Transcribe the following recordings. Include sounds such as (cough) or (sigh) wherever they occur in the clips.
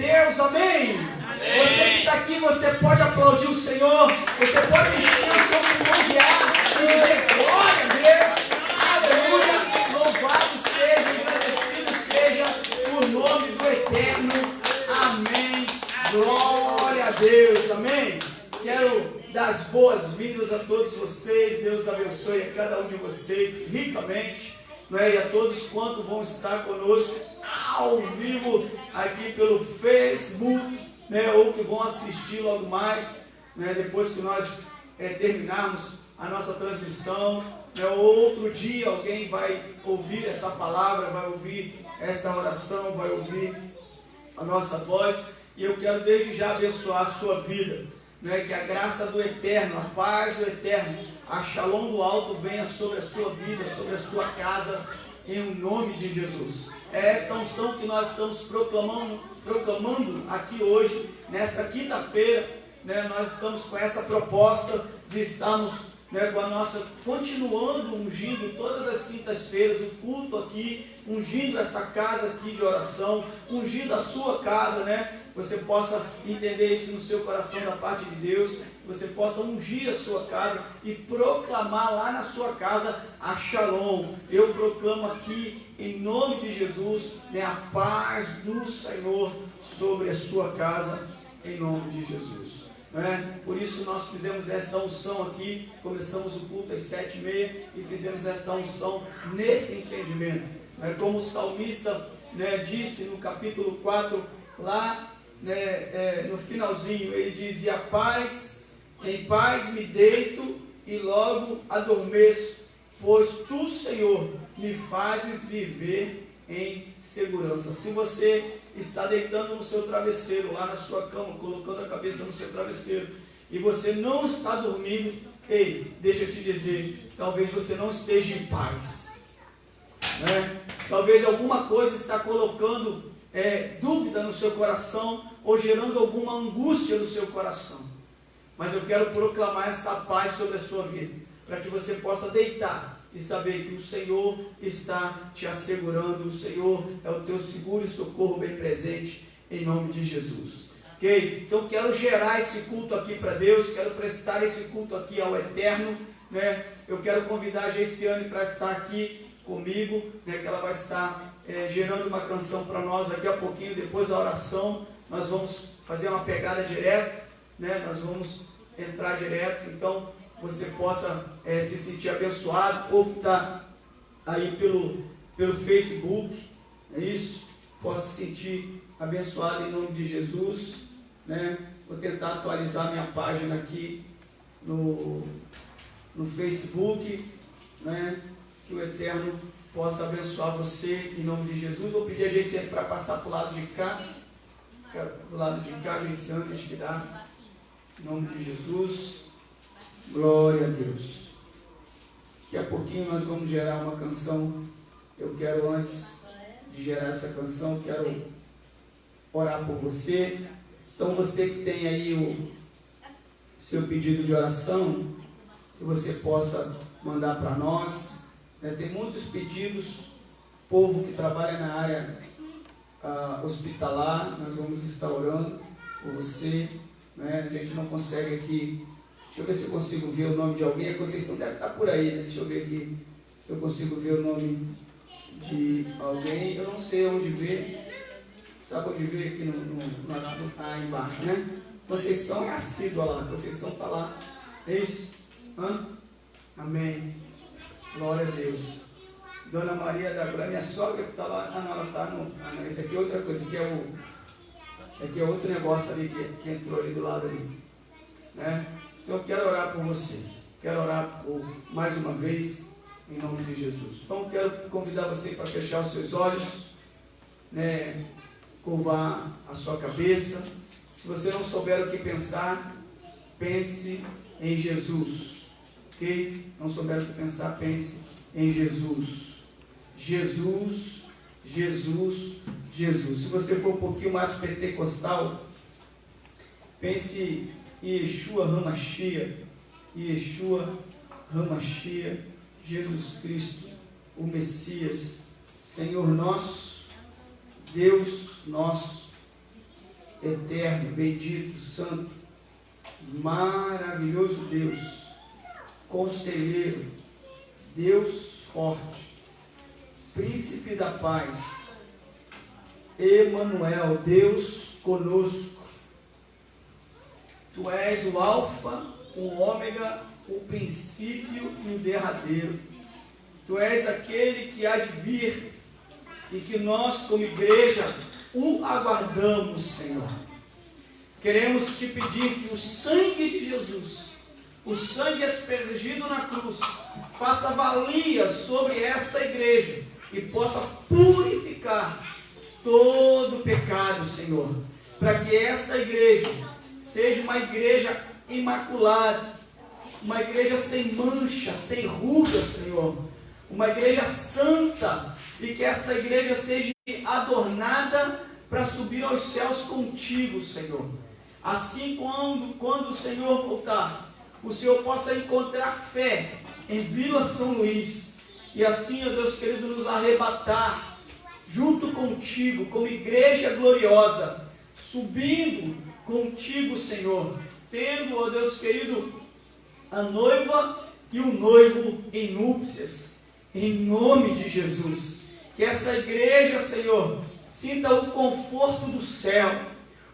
Deus, amém? amém. Você que está aqui, você pode aplaudir o Senhor, você pode encher o seu pulmão de ar e dizer glória a Deus, aleluia, louvado seja, agradecido seja o nome do Eterno, amém, glória a Deus, amém. Quero dar as boas-vindas a todos vocês, Deus abençoe a cada um de vocês ricamente, não é? e a todos quanto vão estar conosco ao vivo aqui pelo Facebook, né, ou que vão assistir logo mais, né, depois que nós é, terminarmos a nossa transmissão. Né, outro dia alguém vai ouvir essa palavra, vai ouvir esta oração, vai ouvir a nossa voz, e eu quero desde já abençoar a sua vida. Né, que a graça do Eterno, a paz do Eterno, a shalom do alto venha sobre a sua vida, sobre a sua casa, em nome de Jesus. É esta unção que nós estamos proclamando, proclamando aqui hoje, nesta quinta-feira. Né, nós estamos com essa proposta de estarmos né, com a nossa, continuando ungindo todas as quintas-feiras, o culto aqui, ungindo essa casa aqui de oração, ungindo a sua casa, né? Você possa entender isso no seu coração da parte de Deus, você possa ungir a sua casa e proclamar lá na sua casa a Shalom. Eu proclamo aqui, em nome de Jesus, né, a paz do Senhor sobre a sua casa, em nome de Jesus. Né? Por isso nós fizemos essa unção aqui, começamos o culto às sete e meia e fizemos essa unção nesse entendimento. Né? Como o salmista né, disse no capítulo 4, lá né, é, no finalzinho, ele diz, e a paz em paz me deito e logo adormeço, pois tu, Senhor, me fazes viver em segurança. Se você está deitando no seu travesseiro, lá na sua cama, colocando a cabeça no seu travesseiro, e você não está dormindo, ei, deixa eu te dizer, talvez você não esteja em paz. Né? Talvez alguma coisa está colocando é, dúvida no seu coração ou gerando alguma angústia no seu coração. Mas eu quero proclamar essa paz sobre a sua vida, para que você possa deitar e saber que o Senhor está te assegurando, o Senhor é o teu seguro e socorro bem presente, em nome de Jesus. Ok? Então quero gerar esse culto aqui para Deus, quero prestar esse culto aqui ao Eterno, né? Eu quero convidar a Geiciane para estar aqui comigo, né? Que ela vai estar é, gerando uma canção para nós daqui a pouquinho, depois da oração, nós vamos fazer uma pegada direta, né? Nós vamos entrar direto, então você possa é, se sentir abençoado, ou está aí pelo, pelo Facebook, é isso? Possa se sentir abençoado em nome de Jesus, né? Vou tentar atualizar minha página aqui no, no Facebook, né? Que o Eterno possa abençoar você em nome de Jesus. Vou pedir a gente para passar para o lado de cá, do lado de cá, Geiciane, que dá. Em nome de Jesus. Glória a Deus. Daqui a pouquinho nós vamos gerar uma canção. Eu quero, antes de gerar essa canção, quero orar por você. Então, você que tem aí o seu pedido de oração, que você possa mandar para nós. Né? Tem muitos pedidos, povo que trabalha na área ah, hospitalar, nós vamos estar orando por você. Né? A gente não consegue aqui. Deixa eu ver se eu consigo ver o nome de alguém. A Conceição deve estar por aí, né? Deixa eu ver aqui se eu consigo ver o nome de alguém. Eu não sei onde ver. Sabe onde ver aqui no, no, no, tá embaixo, né? Conceição é assídua lá. Conceição está lá. É isso? Hã? Amém. Glória a Deus. Dona Maria da Glória, minha sogra que está lá. Ah, não, ela está no. Ah, não, esse aqui é outra coisa, que é o isso aqui é outro negócio ali que, que entrou ali do lado ali. Né? Então eu quero orar por você. Quero orar por mais uma vez, em nome de Jesus. Então quero convidar você para fechar os seus olhos, né? curvar a sua cabeça. Se você não souber o que pensar, pense em Jesus. Ok? Não souber o que pensar, pense em Jesus. Jesus, Jesus, Jesus. Se você for um pouquinho mais pentecostal, pense Yeshua Ramachia, Yeshua Ramachia, Jesus Cristo, o Messias, Senhor nosso, Deus nosso, eterno, bendito, santo, maravilhoso Deus, conselheiro, Deus forte, príncipe da paz, Emanuel, Deus conosco. Tu és o alfa, o ômega, o princípio e o derradeiro. Tu és aquele que há de vir e que nós, como igreja, o aguardamos, Senhor. Queremos te pedir que o sangue de Jesus, o sangue aspergido na cruz, faça valia sobre esta igreja e possa purificar todo pecado, Senhor, para que esta igreja seja uma igreja imaculada, uma igreja sem mancha, sem ruga, Senhor, uma igreja santa e que esta igreja seja adornada para subir aos céus contigo, Senhor. Assim, quando, quando o Senhor voltar, o Senhor possa encontrar fé em Vila São Luís. E assim, ó Deus querido, nos arrebatar junto contigo, como igreja gloriosa, subindo contigo, Senhor, tendo, ó Deus querido, a noiva e o noivo em núpcias, em nome de Jesus. Que essa igreja, Senhor, sinta o conforto do céu,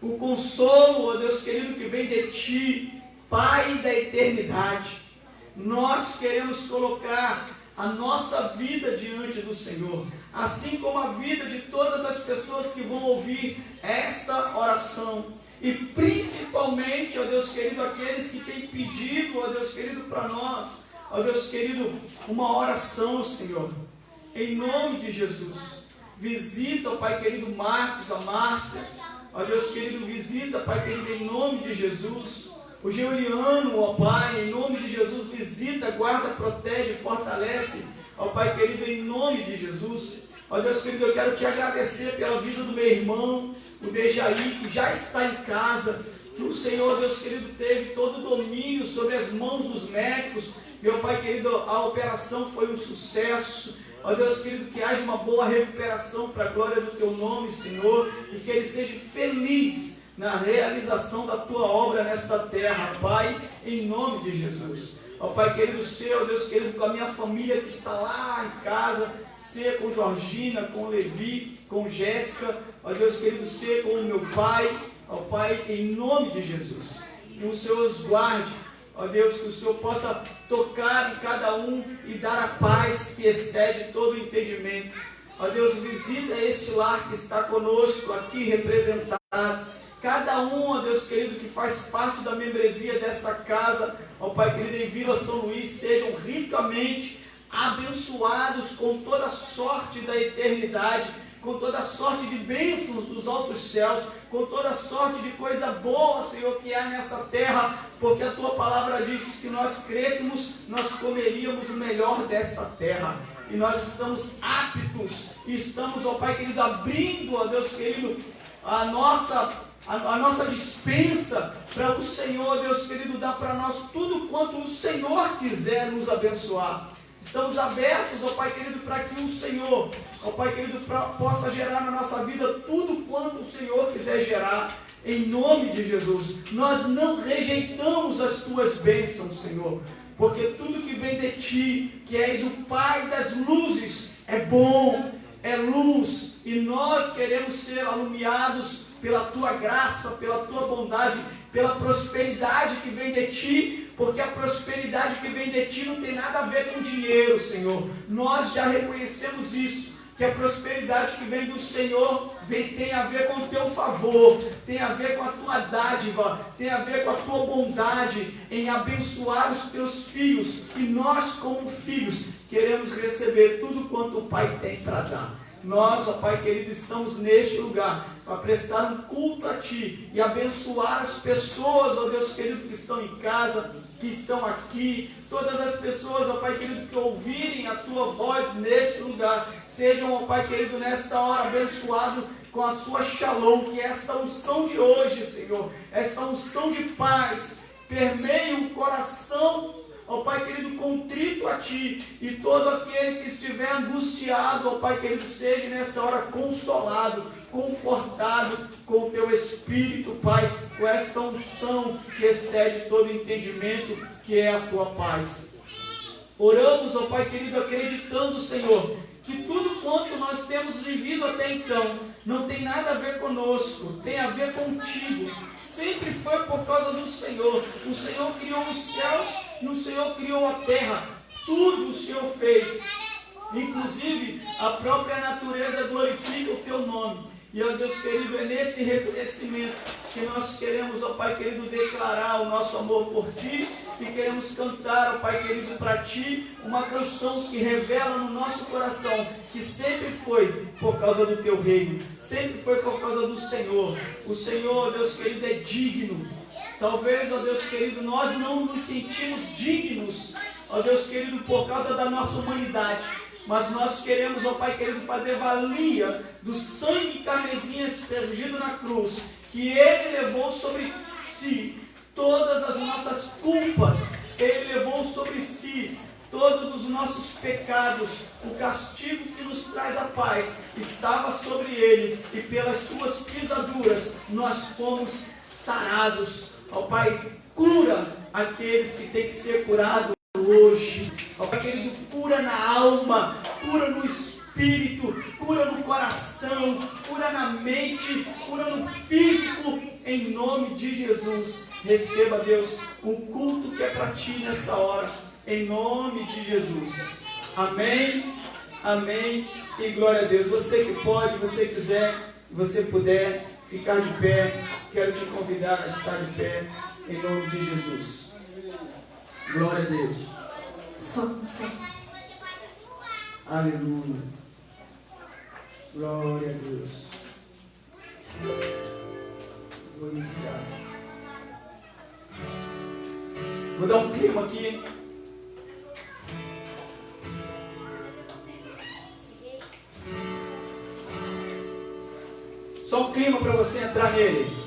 o consolo, ó Deus querido, que vem de Ti, Pai da eternidade. Nós queremos colocar a nossa vida diante do Senhor, assim como a vida de todas as pessoas que vão ouvir esta oração. E principalmente, ó Deus querido, aqueles que têm pedido, ó Deus querido, para nós, ó Deus querido, uma oração, Senhor. Em nome de Jesus. Visita, ó Pai querido, Marcos, a Márcia. Ó Deus querido, visita, Pai querido, em nome de Jesus. O Juliano, ó Pai, em nome de Jesus, visita, guarda, protege, fortalece. Ó Pai querido, em nome de Jesus. Ó Deus querido, eu quero te agradecer pela vida do meu irmão, o Dejaí, que já está em casa. Que o Senhor, Deus querido, teve todo o domínio sobre as mãos dos médicos. Meu Pai querido, a operação foi um sucesso. Ó Deus querido, que haja uma boa recuperação para a glória do teu nome, Senhor, e que ele seja feliz na realização da tua obra nesta terra, Pai, em nome de Jesus. Ó Pai querido, seu Deus querido, com a minha família que está lá em casa, ser com Georgina, com Levi, com Jéssica, ó Deus querido, ser com o meu Pai, ó Pai, em nome de Jesus. Que o Senhor os guarde, ó Deus, que o Senhor possa tocar em cada um e dar a paz que excede todo o entendimento. Ó Deus, visita este lar que está conosco aqui representado. Cada um, ó Deus querido, que faz parte da membresia desta casa, ó Pai querido, em Vila São Luís, sejam ricamente abençoados com toda sorte da eternidade com toda sorte de bênçãos dos altos céus, com toda sorte de coisa boa, Senhor, que há nessa terra, porque a tua palavra diz que se nós crescêssemos, nós comeríamos o melhor desta terra. E nós estamos aptos, e estamos, ó Pai querido, abrindo, ó Deus querido, a nossa, a, a nossa dispensa para o Senhor, Deus querido, dar para nós tudo quanto o Senhor quiser nos abençoar. Estamos abertos, ó Pai querido, para que o Senhor, ó Pai querido, pra, possa gerar na nossa vida tudo quanto o Senhor quiser gerar, em nome de Jesus. Nós não rejeitamos as tuas bênçãos, Senhor, porque tudo que vem de ti, que és o Pai das luzes, é bom, é luz, e nós queremos ser alumiados pela tua graça, pela tua bondade, pela prosperidade que vem de ti, porque a prosperidade que vem de ti não tem nada a ver com dinheiro, Senhor. Nós já reconhecemos isso. Que a prosperidade que vem do Senhor vem, tem a ver com o teu favor, tem a ver com a tua dádiva, tem a ver com a tua bondade em abençoar os teus filhos. E nós, como filhos, queremos receber tudo quanto o Pai tem para dar. Nós, ó Pai querido, estamos neste lugar para prestar um culto a Ti e abençoar as pessoas, ó Deus querido, que estão em casa, que estão aqui, todas as pessoas, ó Pai querido, que ouvirem a Tua voz neste lugar, sejam, ó Pai querido, nesta hora abençoados com a Sua shalom, que esta unção de hoje, Senhor, esta unção de paz, permeie o coração ó Pai querido, contrito a Ti, e todo aquele que estiver angustiado, ó Pai querido, seja nesta hora consolado, confortado com o Teu Espírito, Pai, com esta unção que excede todo entendimento, que é a Tua paz. Oramos, ó Pai querido, acreditando, Senhor, que tudo quanto nós temos vivido até então não tem nada a ver conosco, tem a ver contigo. Sempre foi por causa do Senhor. O Senhor criou os céus e o Senhor criou a terra. Tudo o Senhor fez. Inclusive, a própria natureza glorifica o teu nome. E, ó Deus querido, é nesse reconhecimento que nós queremos, ó Pai querido, declarar o nosso amor por Ti e queremos cantar, ó Pai querido, para Ti uma canção que revela no nosso coração que sempre foi por causa do Teu reino, sempre foi por causa do Senhor. O Senhor, ó Deus querido, é digno. Talvez, ó Deus querido, nós não nos sentimos dignos, ó Deus querido, por causa da nossa humanidade mas nós queremos, ó Pai querido, fazer valia do sangue carmesim aspergido na cruz, que Ele levou sobre si todas as nossas culpas, Ele levou sobre si todos os nossos pecados, o castigo que nos traz a paz estava sobre Ele, e pelas suas pisaduras nós fomos sarados. Ó Pai, cura aqueles que têm que ser curados hoje. Ó Pai querido, cura na alma, cura no espírito, cura no coração, cura na mente, cura no físico, em nome de Jesus. Receba, Deus, o culto que é para ti nessa hora, em nome de Jesus. Amém, amém e glória a Deus. Você que pode, você quiser, você puder ficar de pé, quero te convidar a estar de pé, em nome de Jesus. Glória a Deus. Só, só. Aleluia. Glória a Deus. Vou iniciar. Vou dar um clima aqui. Só um clima para você entrar nele.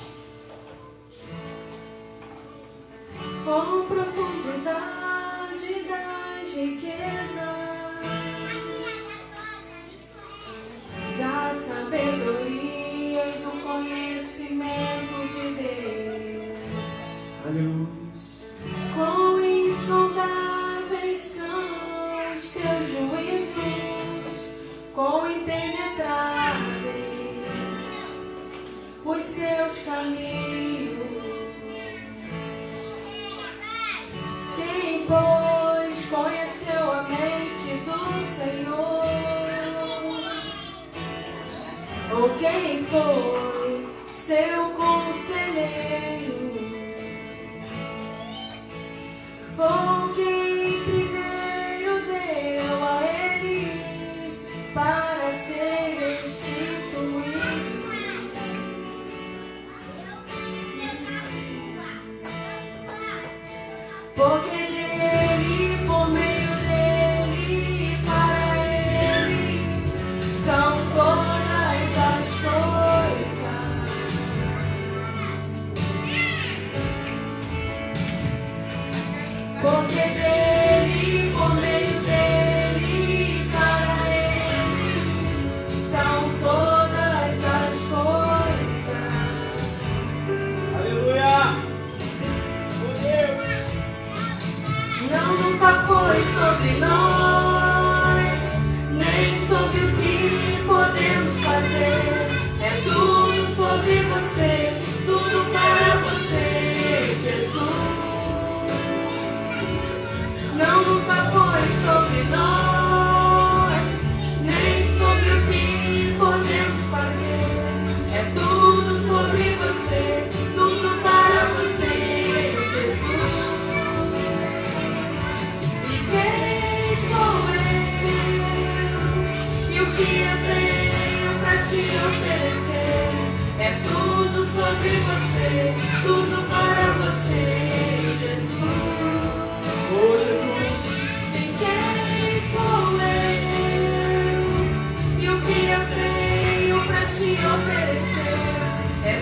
É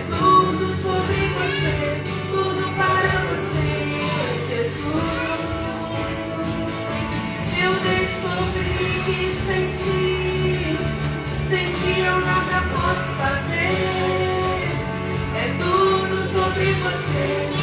tudo sobre você, tudo para você, Jesus. Eu descobri que sem ti, eu nada posso fazer. É tudo sobre você.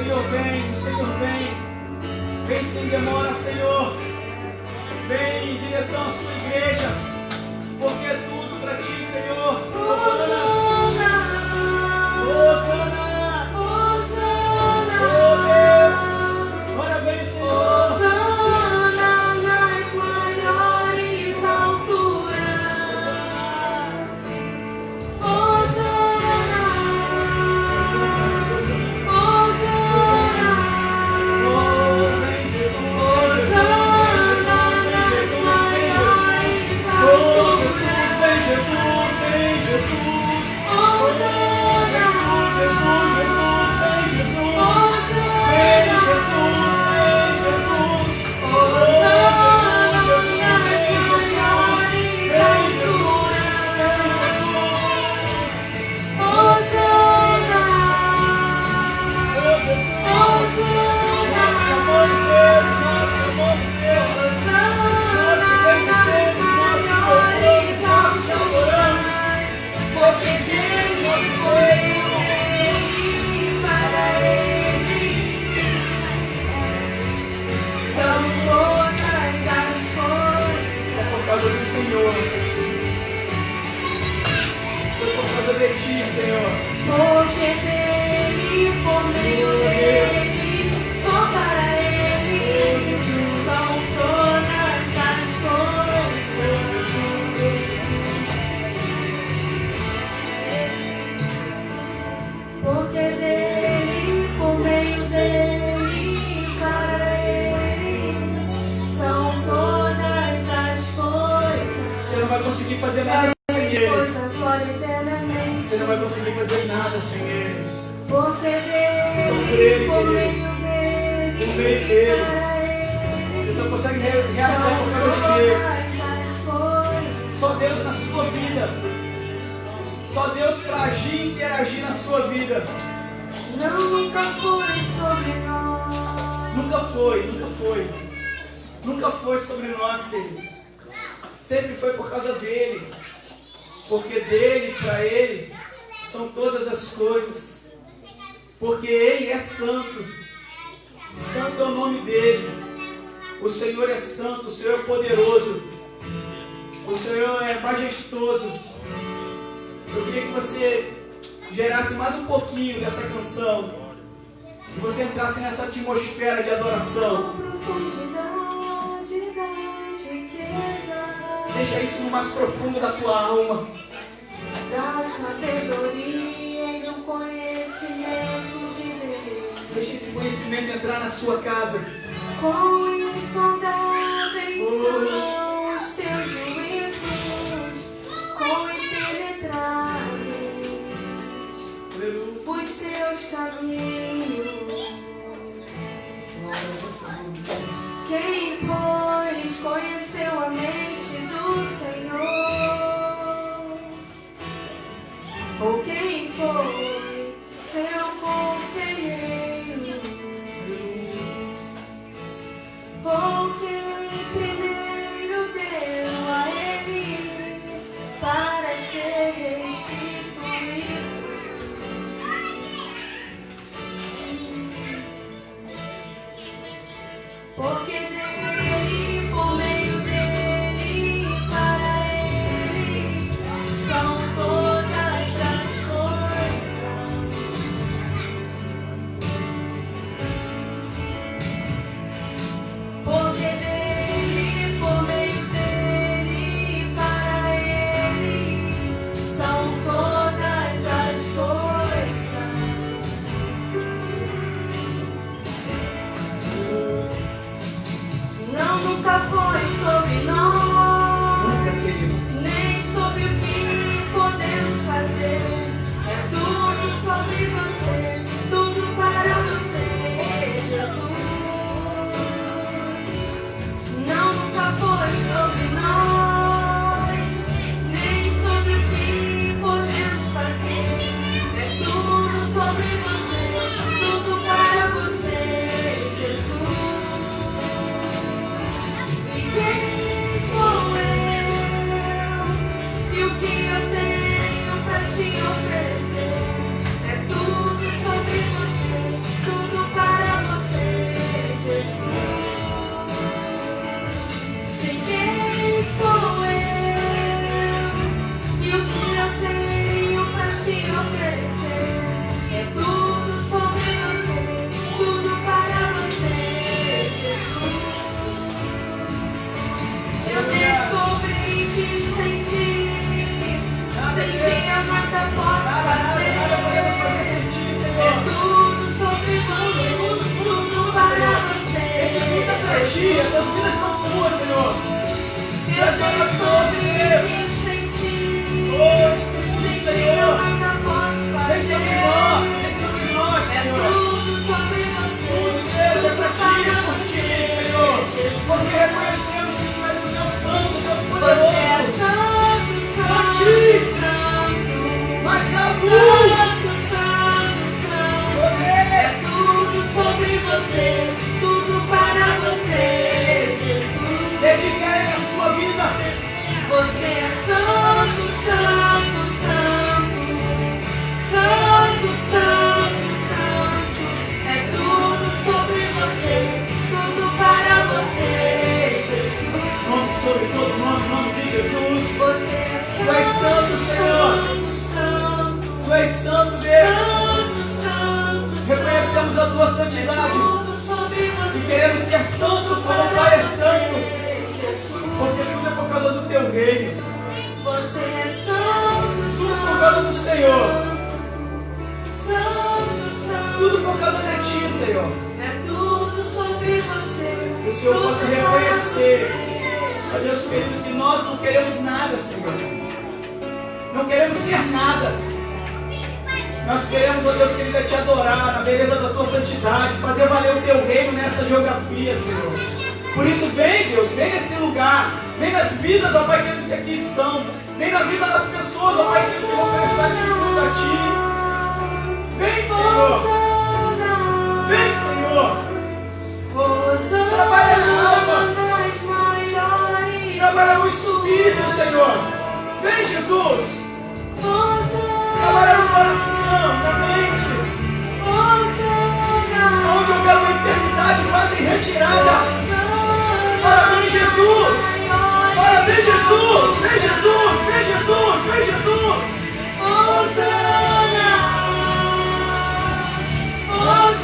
Senhor vem, o Senhor vem. Vem sem demora, Senhor. Vem em direção à sua igreja. Porque é tudo para ti, Senhor. És santo, Deus. santo, santo, Reconhecemos a tua santidade e queremos ser santo como o Pai é santo, porque tudo é por causa do teu reino, Você é santo, tudo por causa do Senhor, santo, santo. tudo por causa de ti, Senhor. É tudo sobre você. Que o Senhor possa reconhecer, ó Deus querido, que nós não queremos nada, Senhor. Não queremos ser nada. Nós queremos, ó Deus querido, é te adorar na beleza da tua santidade, fazer valer o teu reino nessa geografia, Senhor. Por isso, vem, Deus, vem nesse lugar, vem nas vidas, ó Pai querido, que aqui estão, vem na vida das pessoas, ó Pai querido, que vão prestar culto a Ti. Vem, Senhor, vem, Senhor. Trabalha na alma. Trabalha no espírito, Senhor. Vem, Jesus. Trabalha no coração, na mente. Onde houver uma eternidade, Padre, retirada. Parabéns, Jesus. Parabéns, Jesus. Vem, Jesus. Vem, Jesus. Vem, Jesus. Porque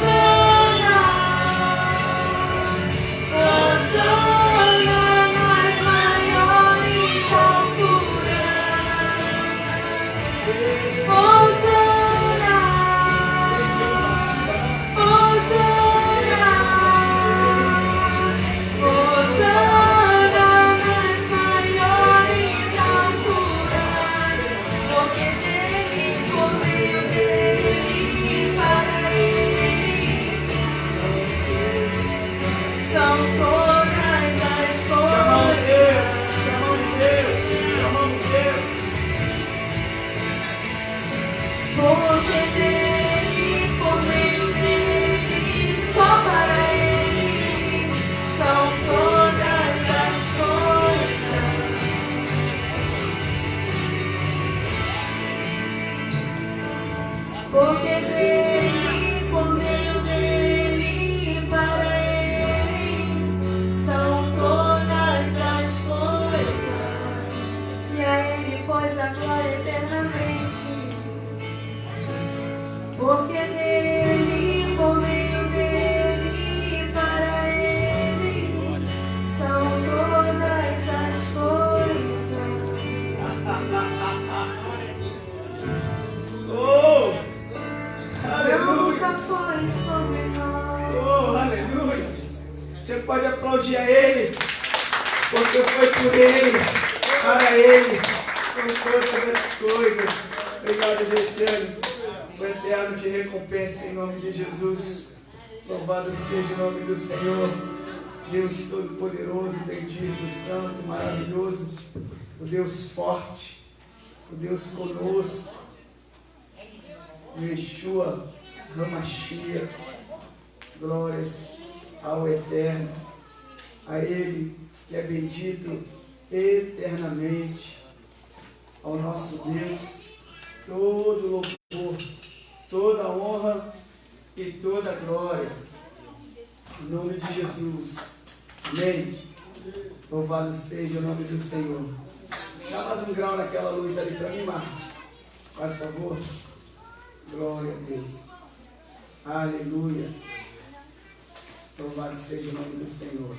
Senhor.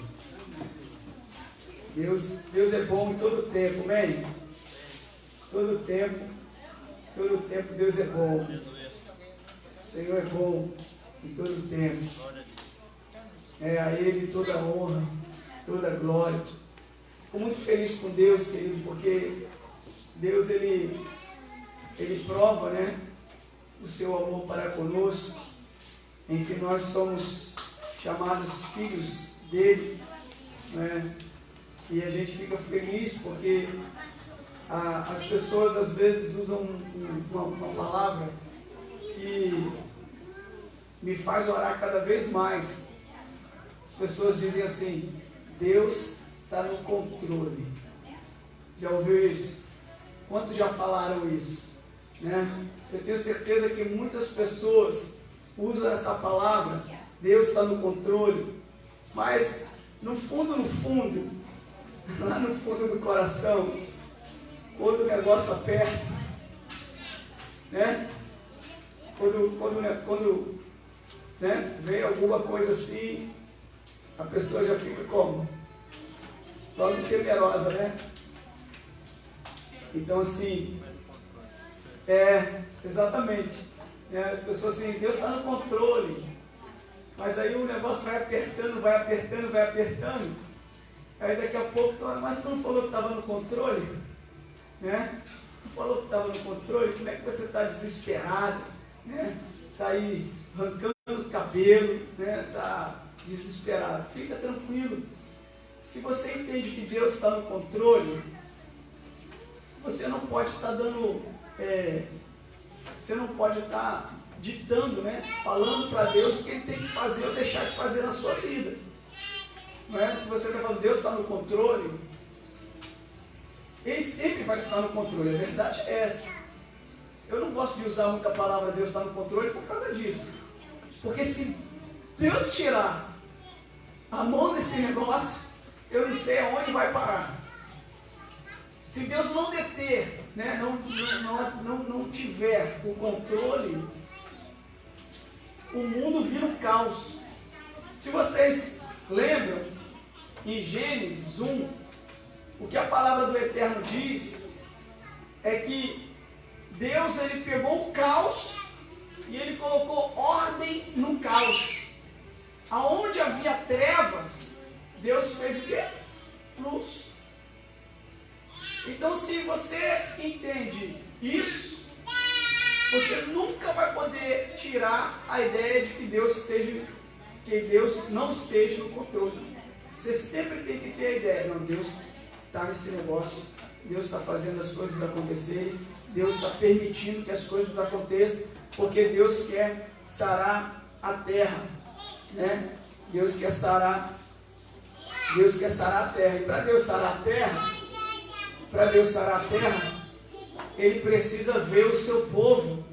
Deus, Deus é bom em todo tempo, amém? Todo tempo, todo tempo Deus é bom. O Senhor é bom em todo tempo. É a Ele toda honra, toda glória. Fico muito feliz com Deus, querido, porque Deus, Ele, Ele prova, né? o seu amor para conosco, em que nós somos chamados filhos dele, né? e a gente fica feliz porque ah, as pessoas às vezes usam um- uma, uma palavra que me faz orar cada vez mais. As pessoas dizem assim: Deus está no controle. Já ouviu isso? Quantos já falaram isso? Né? Eu tenho certeza que muitas pessoas usam essa palavra, Deus está no controle, mas no fundo, no fundo, lá no fundo do coração, quando o negócio aperta, né? Quando, quando, né, quando né, vem alguma coisa assim, a pessoa já fica como? Logo temerosa, né? Então assim, é, exatamente. É, as pessoas assim, Deus está no controle. Mas aí o negócio vai apertando, vai apertando, vai apertando. Aí daqui a pouco, mas tu não falou que estava no controle? Né? Tu falou que estava no controle, como é que você está desesperado? Né? Está aí arrancando o cabelo, né? Está desesperado. Fica tranquilo. Se você entende que Deus está no controle, você não pode estar tá dando é, você não pode estar ditando, né? falando para Deus o que ele tem que fazer ou deixar de fazer na sua vida. Não é? Se você está falando, Deus está no controle, ele sempre vai estar no controle, a verdade é essa. Eu não gosto de usar muita palavra Deus está no controle por causa disso. Porque se Deus tirar a mão desse negócio, eu não sei aonde vai parar. Se Deus não deter, né, não, não, não, não tiver o controle, o mundo vira um caos. Se vocês lembram, em Gênesis 1, o que a palavra do Eterno diz é que Deus ele pegou o caos e ele colocou ordem no caos. Aonde havia trevas, Deus fez o quê? Luz. Então, se você entende isso, você nunca vai poder tirar a ideia de que Deus esteja, que Deus não esteja no controle. Você sempre tem que ter a ideia, não, Deus está nesse negócio, Deus está fazendo as coisas acontecerem, Deus está permitindo que as coisas aconteçam, porque Deus quer sarar a terra, né? Deus quer sarar, Deus quer sarar a terra. E para Deus sarar a terra, para Deus sarar a terra, ele precisa ver o seu povo,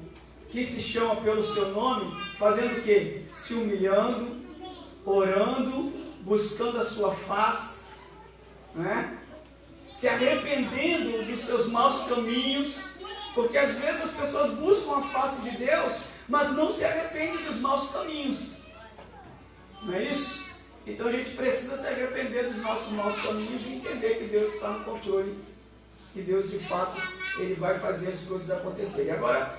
que se chama pelo seu nome, fazendo o quê? Se humilhando, orando, buscando a sua face, né? se arrependendo dos seus maus caminhos, porque às vezes as pessoas buscam a face de Deus, mas não se arrependem dos maus caminhos. Não é isso? Então a gente precisa se arrepender dos nossos maus caminhos e entender que Deus está no controle que Deus de fato ele vai fazer as coisas acontecerem. Agora,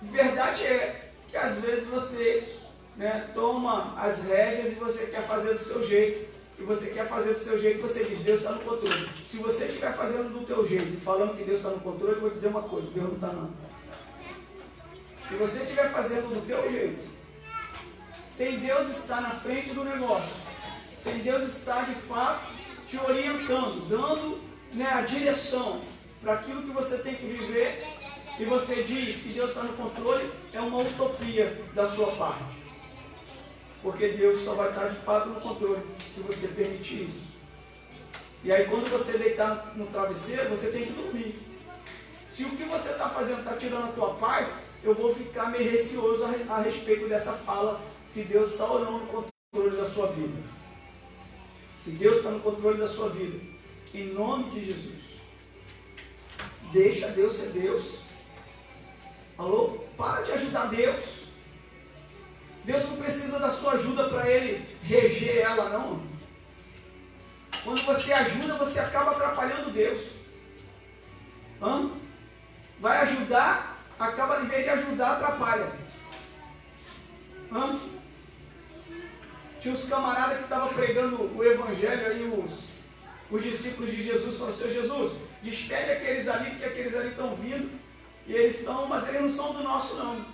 verdade é que às vezes você né, toma as rédeas e você quer fazer do seu jeito. E você quer fazer do seu jeito, você diz, Deus está no controle. Se você estiver fazendo do teu jeito, falando que Deus está no controle, eu vou dizer uma coisa, Deus não está não. Se você estiver fazendo do teu jeito, sem Deus estar na frente do negócio, sem Deus estar de fato te orientando, dando né, a direção para aquilo que você tem que viver e você diz que Deus está no controle, é uma utopia da sua parte. Porque Deus só vai estar de fato no controle se você permitir isso. E aí quando você deitar no travesseiro, você tem que dormir. Se o que você está fazendo está tirando a tua paz, eu vou ficar meio receoso a, a respeito dessa fala, se Deus está ou não no controle da sua vida. Se Deus está no controle da sua vida. Em nome de Jesus. Deixa Deus ser Deus. Alô? Para de ajudar Deus. Deus não precisa da sua ajuda para Ele reger ela, não. Quando você ajuda, você acaba atrapalhando Deus. Hã? Vai ajudar, acaba em vez de ajudar, atrapalha. Hã? Tinha uns camaradas que estavam pregando o evangelho aí, os os discípulos de Jesus falaram, Senhor Jesus, despede aqueles ali, porque aqueles ali estão vindo, e eles estão, mas eles não são do nosso não.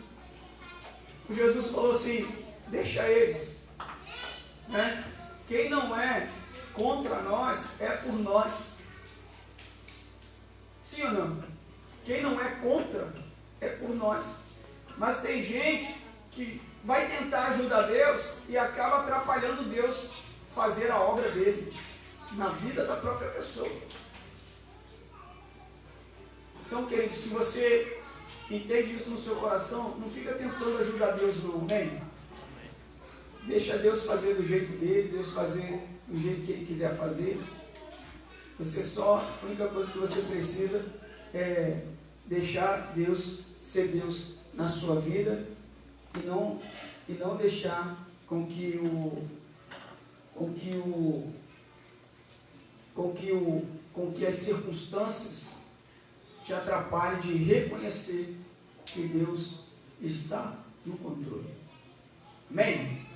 O Jesus falou assim, deixa eles. Né? Quem não é contra nós é por nós. Sim ou não? Quem não é contra é por nós. Mas tem gente que vai tentar ajudar Deus e acaba atrapalhando Deus fazer a obra dele na vida da própria pessoa. Então, querido, se você entende isso no seu coração, não fica tentando ajudar Deus não, amém? Deixa Deus fazer do jeito dele, Deus fazer do jeito que ele quiser fazer. Você só, a única coisa que você precisa é deixar Deus ser Deus na sua vida e não, e não deixar com que o com que o com que o com que as circunstâncias te atrapalhem de reconhecer que Deus está no controle. Amém?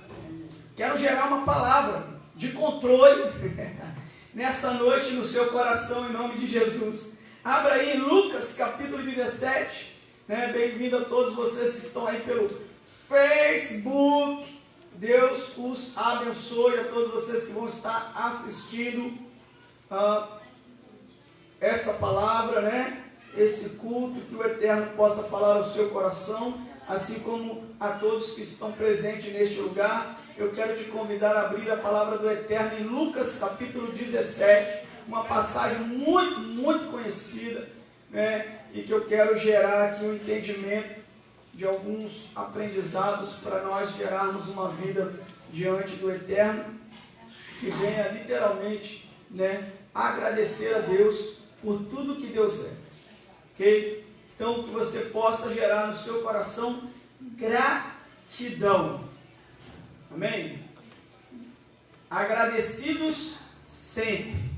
Quero gerar uma palavra de controle (laughs) nessa noite no seu coração em nome de Jesus. Abra aí Lucas capítulo 17. Né? Bem-vindo a todos vocês que estão aí pelo Facebook. Deus os abençoe a todos vocês que vão estar assistindo uh, essa palavra, né? Esse culto, que o Eterno possa falar ao seu coração, assim como a todos que estão presentes neste lugar. Eu quero te convidar a abrir a palavra do Eterno em Lucas capítulo 17, uma passagem muito, muito conhecida, né? E que eu quero gerar aqui um entendimento de alguns aprendizados para nós gerarmos uma vida diante do Eterno, que venha literalmente né, agradecer a Deus por tudo que Deus é. Ok? Então, que você possa gerar no seu coração gratidão. Amém? Agradecidos sempre.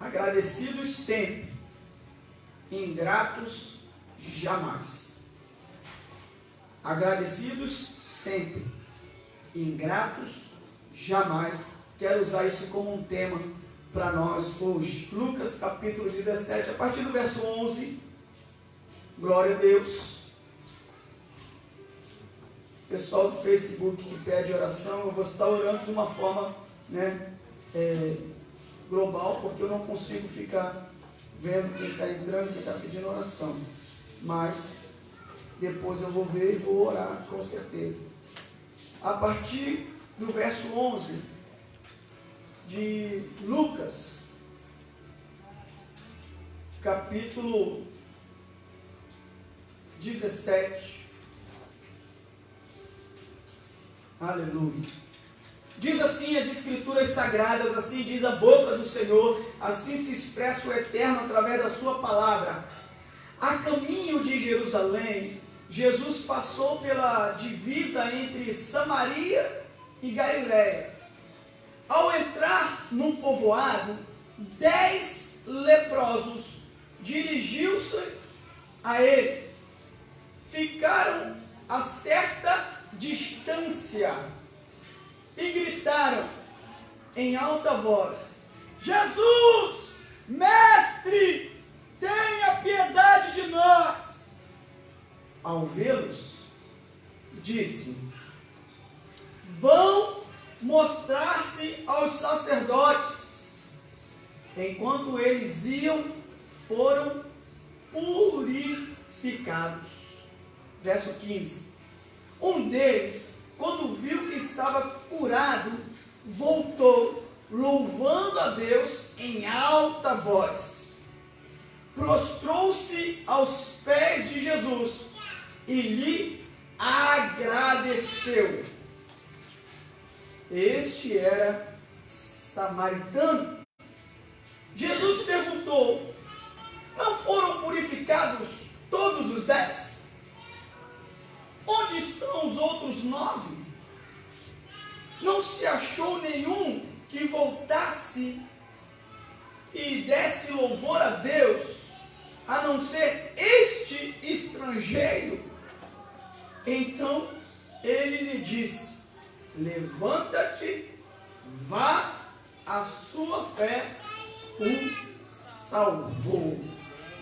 Agradecidos sempre. Ingratos jamais. Agradecidos sempre, ingratos jamais. Quero usar isso como um tema para nós hoje. Lucas capítulo 17, a partir do verso 11. Glória a Deus. Pessoal do Facebook que pede oração, eu vou estar orando de uma forma né, é, global, porque eu não consigo ficar vendo quem está entrando, quem está pedindo oração. Mas depois eu vou ver e vou orar, com certeza. A partir do verso 11 de Lucas, capítulo 17. Aleluia. Diz assim as Escrituras Sagradas, assim diz a boca do Senhor, assim se expressa o Eterno através da Sua palavra. A caminho de Jerusalém, Jesus passou pela divisa entre Samaria e Galiléia. Ao entrar num povoado, dez leprosos dirigiu-se a ele. Ficaram a certa distância e gritaram em alta voz: Jesus, mestre, tenha piedade de nós ao vê-los, disse: Vão mostrar-se aos sacerdotes. Enquanto eles iam, foram purificados. Verso 15. Um deles, quando viu que estava curado, voltou, louvando a Deus em alta voz. Prostrou-se aos pés de Jesus e lhe agradeceu. Este era samaritano. Jesus perguntou: Não foram purificados todos os dez? Onde estão os outros nove? Não se achou nenhum que voltasse e desse louvor a Deus, a não ser este estrangeiro então ele lhe disse: Levanta-te, vá, a sua fé o salvou.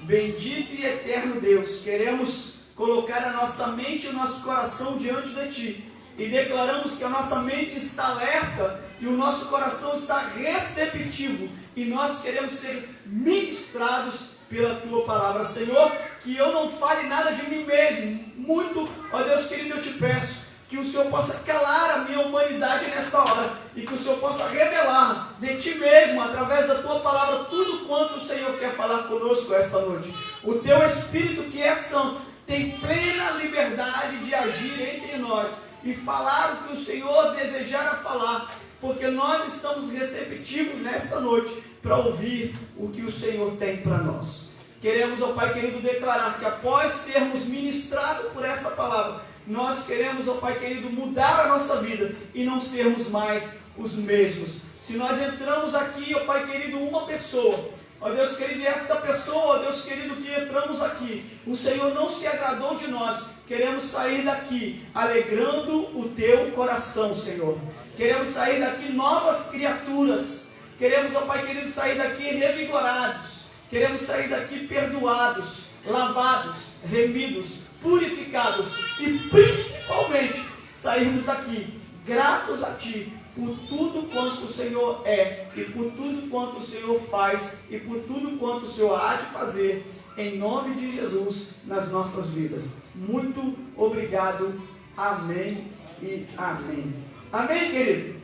Bendito e eterno Deus, queremos colocar a nossa mente e o nosso coração diante de Ti e declaramos que a nossa mente está alerta e o nosso coração está receptivo e nós queremos ser ministrados pela tua palavra, Senhor, que eu não fale nada de mim mesmo. Muito, ó Deus querido, eu te peço que o Senhor possa calar a minha humanidade nesta hora e que o Senhor possa revelar de ti mesmo, através da tua palavra, tudo quanto o Senhor quer falar conosco esta noite. O teu Espírito, que é santo, tem plena liberdade de agir entre nós e falar o que o Senhor desejar falar, porque nós estamos receptivos nesta noite para ouvir o que o Senhor tem para nós. Queremos, ó Pai querido, declarar que após sermos ministrados por essa palavra, nós queremos, ó Pai querido, mudar a nossa vida e não sermos mais os mesmos. Se nós entramos aqui, ó Pai querido, uma pessoa, ó Deus querido, e esta pessoa, ó Deus querido, que entramos aqui, o Senhor não se agradou de nós, queremos sair daqui alegrando o teu coração, Senhor. Queremos sair daqui novas criaturas. Queremos, ó Pai querido, sair daqui revigorados. Queremos sair daqui perdoados, lavados, remidos, purificados e principalmente sairmos daqui gratos a Ti por tudo quanto o Senhor é e por tudo quanto o Senhor faz e por tudo quanto o Senhor há de fazer em nome de Jesus nas nossas vidas. Muito obrigado. Amém e amém. Amém, querido?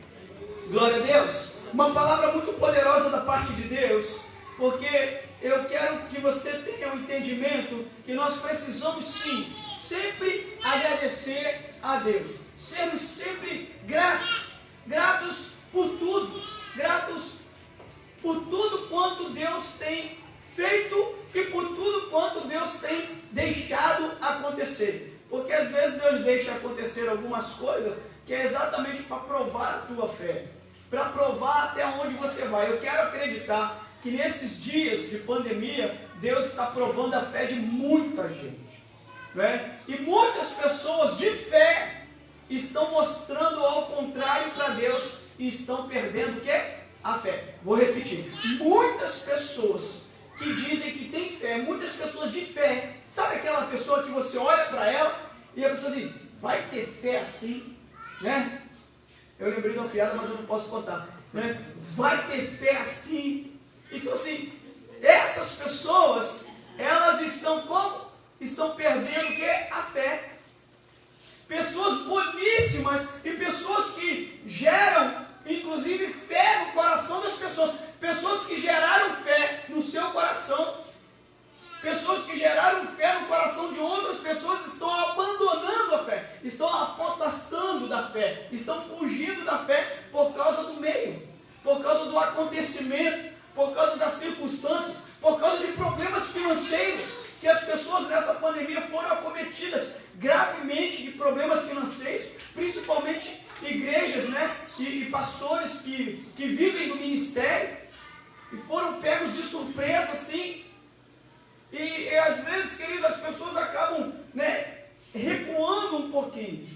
Glória a Deus. Uma palavra muito poderosa da parte de Deus, porque eu quero que você tenha um entendimento que nós precisamos sim, sempre agradecer a Deus. Sermos sempre gratos, gratos por tudo, gratos por tudo quanto Deus tem feito e por tudo quanto Deus tem deixado acontecer. Porque às vezes Deus deixa acontecer algumas coisas que é exatamente para provar a tua fé, para provar até onde você vai. Eu quero acreditar que nesses dias de pandemia, Deus está provando a fé de muita gente. Né? E muitas pessoas de fé estão mostrando ao contrário para Deus e estão perdendo o que? A fé. Vou repetir. Muitas pessoas que dizem que têm fé, muitas pessoas de fé, sabe aquela pessoa que você olha para ela e a pessoa assim, vai ter fé assim? Né? Eu lembrei de uma piada, mas eu não posso contar. Né? Vai ter fé assim? Então assim, essas pessoas, elas estão como? Estão perdendo o que? A fé. Pessoas boníssimas e pessoas que geram, inclusive, fé no coração das pessoas. Pessoas que geraram fé no seu coração Pessoas que geraram fé no coração de outras pessoas estão abandonando a fé, estão apotastando da fé, estão fugindo da fé por causa do meio, por causa do acontecimento, por causa das circunstâncias, por causa de problemas financeiros, que as pessoas nessa pandemia foram acometidas gravemente de problemas financeiros, principalmente igrejas né, e, e pastores que, que vivem no ministério, e foram pegos de surpresa, assim, e, e às vezes, querido, as pessoas acabam né, recuando um pouquinho.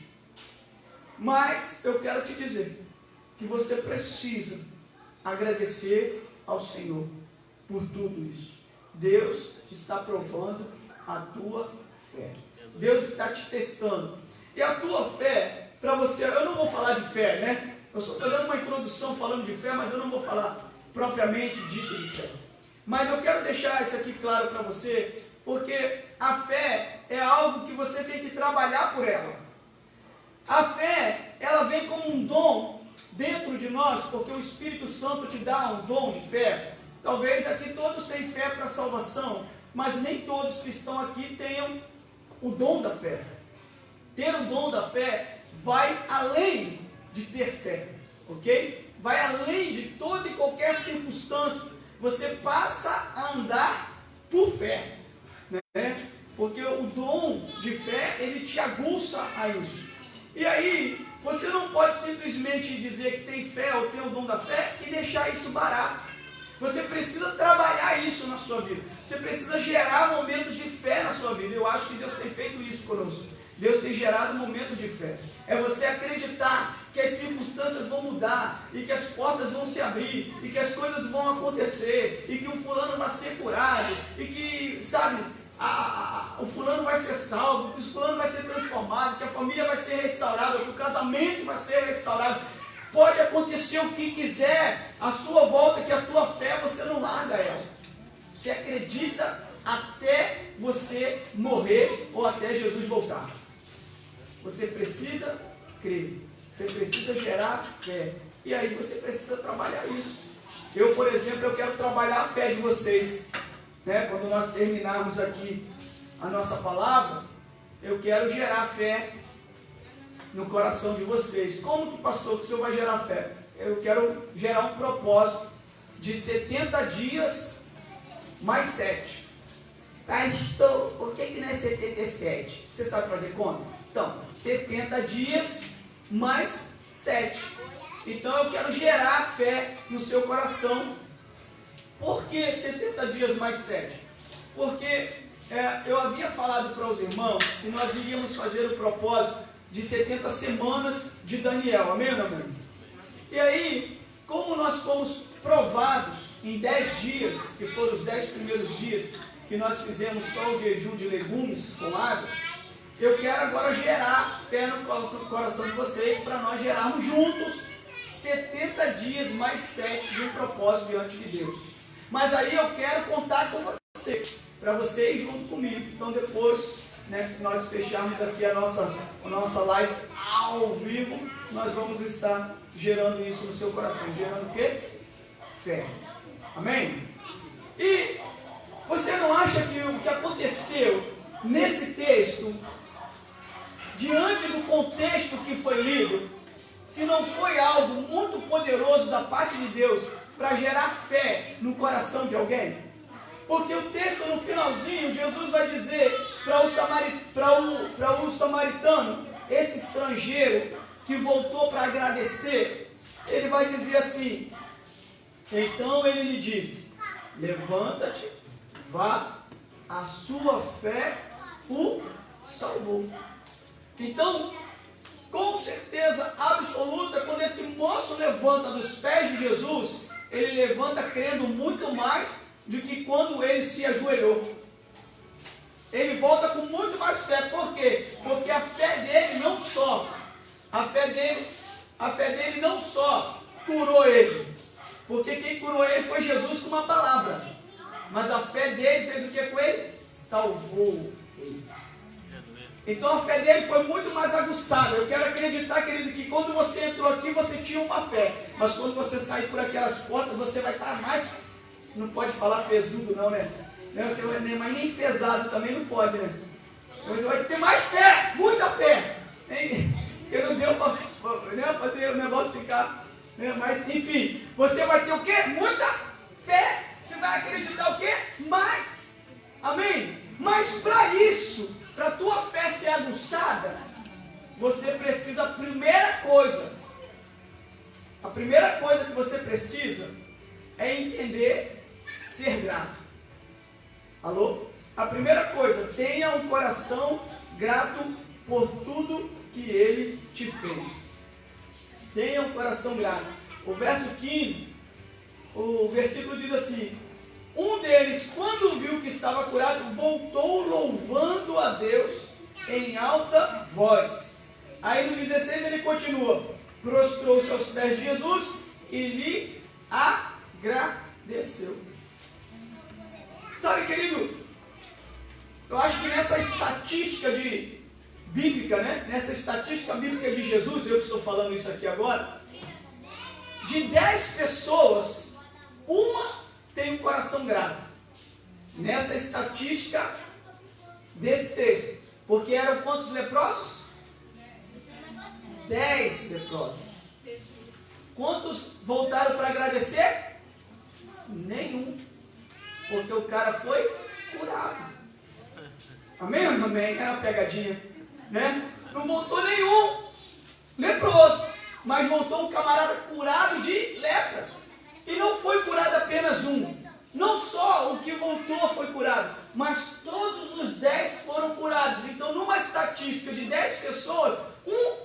Mas eu quero te dizer que você precisa agradecer ao Senhor por tudo isso. Deus está provando a tua fé. Deus está te testando. E a tua fé, para você, eu não vou falar de fé, né? Eu só estou dando uma introdução falando de fé, mas eu não vou falar propriamente dito de fé. Mas eu quero deixar isso aqui claro para você, porque a fé é algo que você tem que trabalhar por ela. A fé, ela vem como um dom dentro de nós, porque o Espírito Santo te dá um dom de fé. Talvez aqui todos têm fé para a salvação, mas nem todos que estão aqui tenham o dom da fé. Ter o dom da fé vai além de ter fé, ok? Vai além de toda e qualquer circunstância você passa a andar por fé. Né? Porque o dom de fé, ele te aguça a isso. E aí, você não pode simplesmente dizer que tem fé ou tem o dom da fé e deixar isso barato. Você precisa trabalhar isso na sua vida. Você precisa gerar momentos de fé na sua vida. Eu acho que Deus tem feito isso conosco. Deus tem gerado momentos de fé. É você acreditar que as circunstâncias vão mudar, e que as portas vão se abrir, e que as coisas vão acontecer, e que o fulano vai ser curado, e que, sabe, a, a, a, o fulano vai ser salvo, que o fulano vai ser transformado, que a família vai ser restaurada, que o casamento vai ser restaurado. Pode acontecer o que quiser à sua volta, que a tua fé você não larga ela. Você acredita até você morrer ou até Jesus voltar. Você precisa crer. Você precisa gerar fé. E aí você precisa trabalhar isso. Eu, por exemplo, eu quero trabalhar a fé de vocês. Né? Quando nós terminarmos aqui a nossa palavra, eu quero gerar fé no coração de vocês. Como que, pastor, o senhor vai gerar fé? Eu quero gerar um propósito de 70 dias mais 7. Pastor, por que, que não é 77? Você sabe fazer conta? Então, 70 dias mais 7. Então eu quero gerar fé no seu coração. Por que 70 dias mais 7? Porque é, eu havia falado para os irmãos que nós iríamos fazer o propósito de 70 semanas de Daniel. Amém, meu? E aí, como nós fomos provados em 10 dias, que foram os 10 primeiros dias que nós fizemos só o jejum de legumes com água, eu quero agora gerar fé no coração de vocês para nós gerarmos juntos 70 dias mais 7 de um propósito diante de Deus. Mas aí eu quero contar com você, para você ir junto comigo. Então depois né, nós fecharmos aqui a nossa, a nossa live ao vivo, nós vamos estar gerando isso no seu coração. Gerando o quê? Fé. Amém? E você não acha que o que aconteceu nesse texto, diante do contexto que foi lido, se não foi algo muito poderoso da parte de Deus para gerar fé no coração de alguém? Porque o texto no finalzinho, Jesus vai dizer para o, samari, o, o samaritano, esse estrangeiro que voltou para agradecer, ele vai dizer assim: então ele lhe diz: levanta-te, vá, a sua fé o salvou. Então, com certeza absoluta, quando esse moço levanta dos pés de Jesus, ele levanta crendo muito mais do que quando ele se ajoelhou. Ele volta com muito mais fé. Por quê? Porque a fé dele não só, a fé dele, a fé dele não só curou ele. Porque quem curou ele foi Jesus com uma palavra. Mas a fé dele fez o que com ele? Salvou. Então a fé dele foi muito mais aguçada. Eu quero acreditar, querido, que quando você entrou aqui, você tinha uma fé. Mas quando você sair por aquelas portas, você vai estar mais não pode falar fesudo não, né? Não, você vai, mas nem pesado também não pode, né? Você vai ter mais fé, muita fé. Porque não deu para né, fazer o negócio ficar. Né? Mas enfim, você vai ter o quê? Muita fé. Você vai acreditar o quê? Mais. Amém? Mas para isso, para a tua fé ser aguçada, você precisa, a primeira coisa, a primeira coisa que você precisa é entender ser grato. Alô? A primeira coisa, tenha um coração grato por tudo que ele te fez. Tenha um coração grato. O verso 15, o versículo diz assim: Um deles, quando viu que estava curado, voltou louvando a Deus em alta voz. Aí no 16 ele continua: prostrou-se aos pés de Jesus e lhe agradeceu. Sabe, querido, eu acho que nessa estatística de bíblica, né? Nessa estatística bíblica de Jesus, eu que estou falando isso aqui agora, de 10 pessoas, uma tem um coração grato. Nessa estatística desse texto. Porque eram quantos leprosos? 10 leprosos. Quantos voltaram para agradecer? Nenhum. Porque o cara foi curado. Amém amém? É uma pegadinha. Né? Não voltou nenhum leproso. Mas voltou um camarada curado de lepra. E não foi apenas um. Não só o que voltou foi curado, mas todos os dez foram curados. Então, numa estatística de dez pessoas, um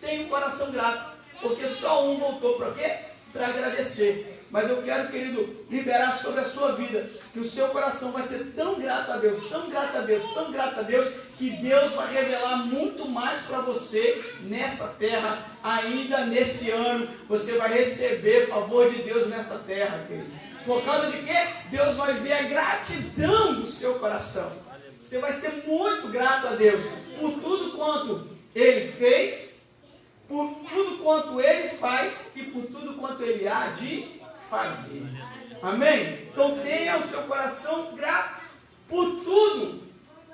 tem um coração grato. Porque só um voltou para quê? Para agradecer. Mas eu quero, querido, liberar sobre a sua vida que o seu coração vai ser tão grato a Deus, tão grato a Deus, tão grato a Deus, que Deus vai revelar muito mais para você nessa terra, ainda nesse ano. Você vai receber favor de Deus nessa terra, querido. Por causa de quê? Deus vai ver a gratidão do seu coração. Você vai ser muito grato a Deus por tudo quanto Ele fez, por tudo quanto Ele faz e por tudo quanto Ele há de fazer. Amém? Então tenha o seu coração grato por tudo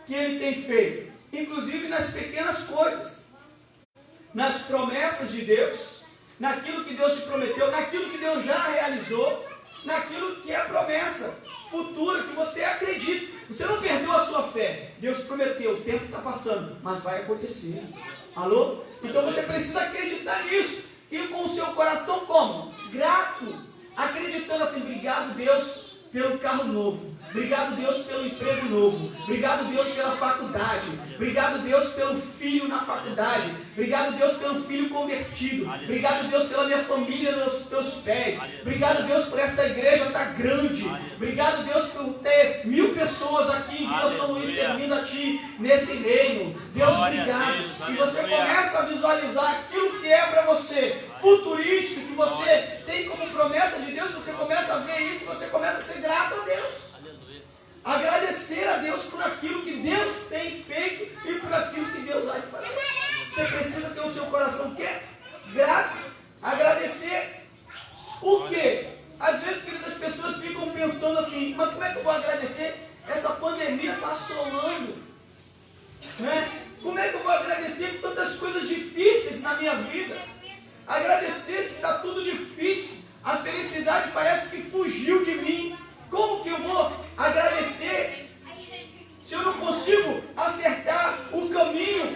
que ele tem feito, inclusive nas pequenas coisas, nas promessas de Deus, naquilo que Deus te prometeu, naquilo que Deus já realizou. naquilo que é promessa futura, que você acredita. Você não perdeu a sua fé. Deus prometeu, o tempo está passando, mas vai acontecer. Alô? Então você precisa acreditar nisso. E com o seu coração como? Grato. Acreditando assim, obrigado Deus pelo carro novo. Obrigado, Deus, pelo emprego novo. Obrigado, Deus, pela faculdade. Obrigado, Deus, pelo filho na faculdade. Obrigado, Deus, pelo filho convertido. Obrigado, Deus, pela minha família nos teus pés. Obrigado, Deus, por esta igreja estar tá grande. Obrigado, Deus, por ter mil pessoas aqui em Vila São Luís servindo a Ti nesse reino. Deus, obrigado. E você começa a visualizar aquilo que é para você, futurístico, que você tem como promessa de Deus. Você começa a ver isso, você começa a ser grato a Deus. Agradecer a Deus por aquilo que Deus tem feito e por aquilo que Deus vai fazer. Você precisa ter o seu coração que grato, agradecer. Por quê? Às vezes, queridas, as pessoas ficam pensando assim, mas como é que eu vou agradecer? Essa pandemia está assolando. Né? Como é que eu vou agradecer por tantas coisas difíceis na minha vida? Agradecer se está tudo difícil. A felicidade parece que fugiu de mim. Como que eu vou agradecer se eu não consigo acertar o caminho?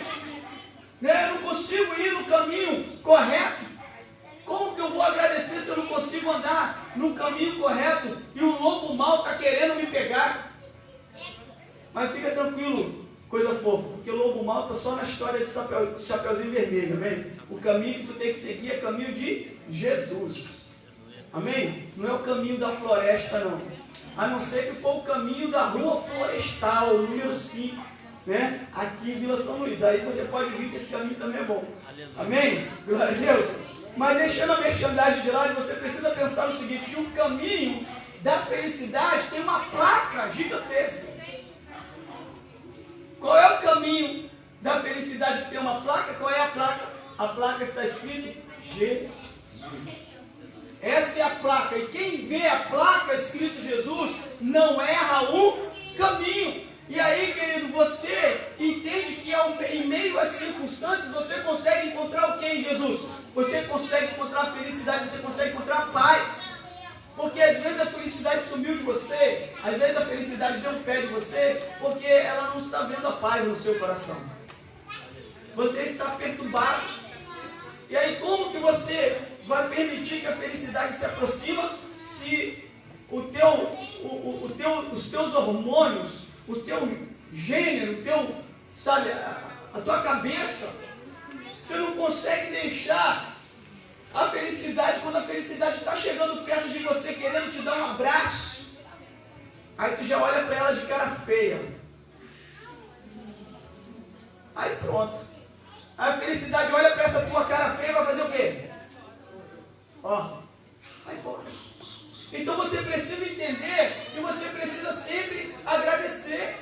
Né? Eu não consigo ir no caminho correto. Como que eu vou agradecer se eu não consigo andar no caminho correto e o lobo mal está querendo me pegar? Mas fica tranquilo, coisa fofa, porque o lobo mal está só na história de chapeuzinho vermelho, amém? O caminho que tu tem que seguir é o caminho de Jesus. Amém? Não é o caminho da floresta, não a não ser que for o caminho da rua florestal, número 5, né? aqui em Vila São Luís. Aí você pode vir que esse caminho também é bom. Amém? Glória a Deus. Mas deixando a merchandising de lado, você precisa pensar o seguinte: que o caminho da felicidade tem uma placa gigantesca. Qual é o caminho da felicidade que tem uma placa? Qual é a placa? A placa está escrito Jesus. Essa é a placa. E quem vê a placa escrito Jesus não erra o caminho. E aí, querido, você entende que em meio às circunstâncias você consegue encontrar o que em Jesus? Você consegue encontrar felicidade, você consegue encontrar paz. Porque às vezes a felicidade sumiu de você, às vezes a felicidade deu um pé de você, porque ela não está vendo a paz no seu coração. Você está perturbado. E aí como que você vai permitir que a felicidade se aproxima se o teu, o, o, o teu, os teus hormônios, o teu gênero, o teu, sabe, a, a tua cabeça, você não consegue deixar a felicidade, quando a felicidade está chegando perto de você, querendo te dar um abraço, aí tu já olha para ela de cara feia. Aí pronto. A felicidade olha para essa tua cara feia e vai fazer o quê? Ó, vai embora. Então você precisa entender que você precisa sempre agradecer.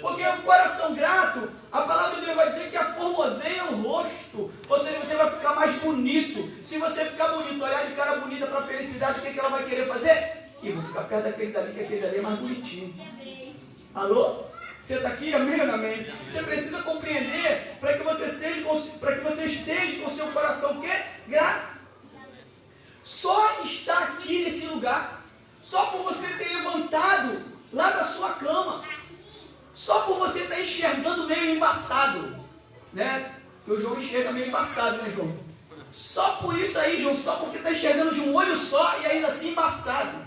Porque o coração grato, a palavra de Deus vai dizer que a formoseia o rosto. Ou seja, você vai ficar mais bonito. Se você ficar bonito, olhar de cara bonita para a felicidade, o que, é que ela vai querer fazer? E vou ficar perto daquele dali, que aquele dali é mais bonitinho. Alô? Você está aqui, amém ou amém? Você precisa compreender para que você que você esteja com o seu coração o quê? Grato só está aqui nesse lugar, só por você ter levantado lá da sua cama, só por você estar enxergando meio embaçado, né? Porque o João enxerga meio embaçado, né, João? Só por isso aí, João, só porque está enxergando de um olho só e ainda assim embaçado.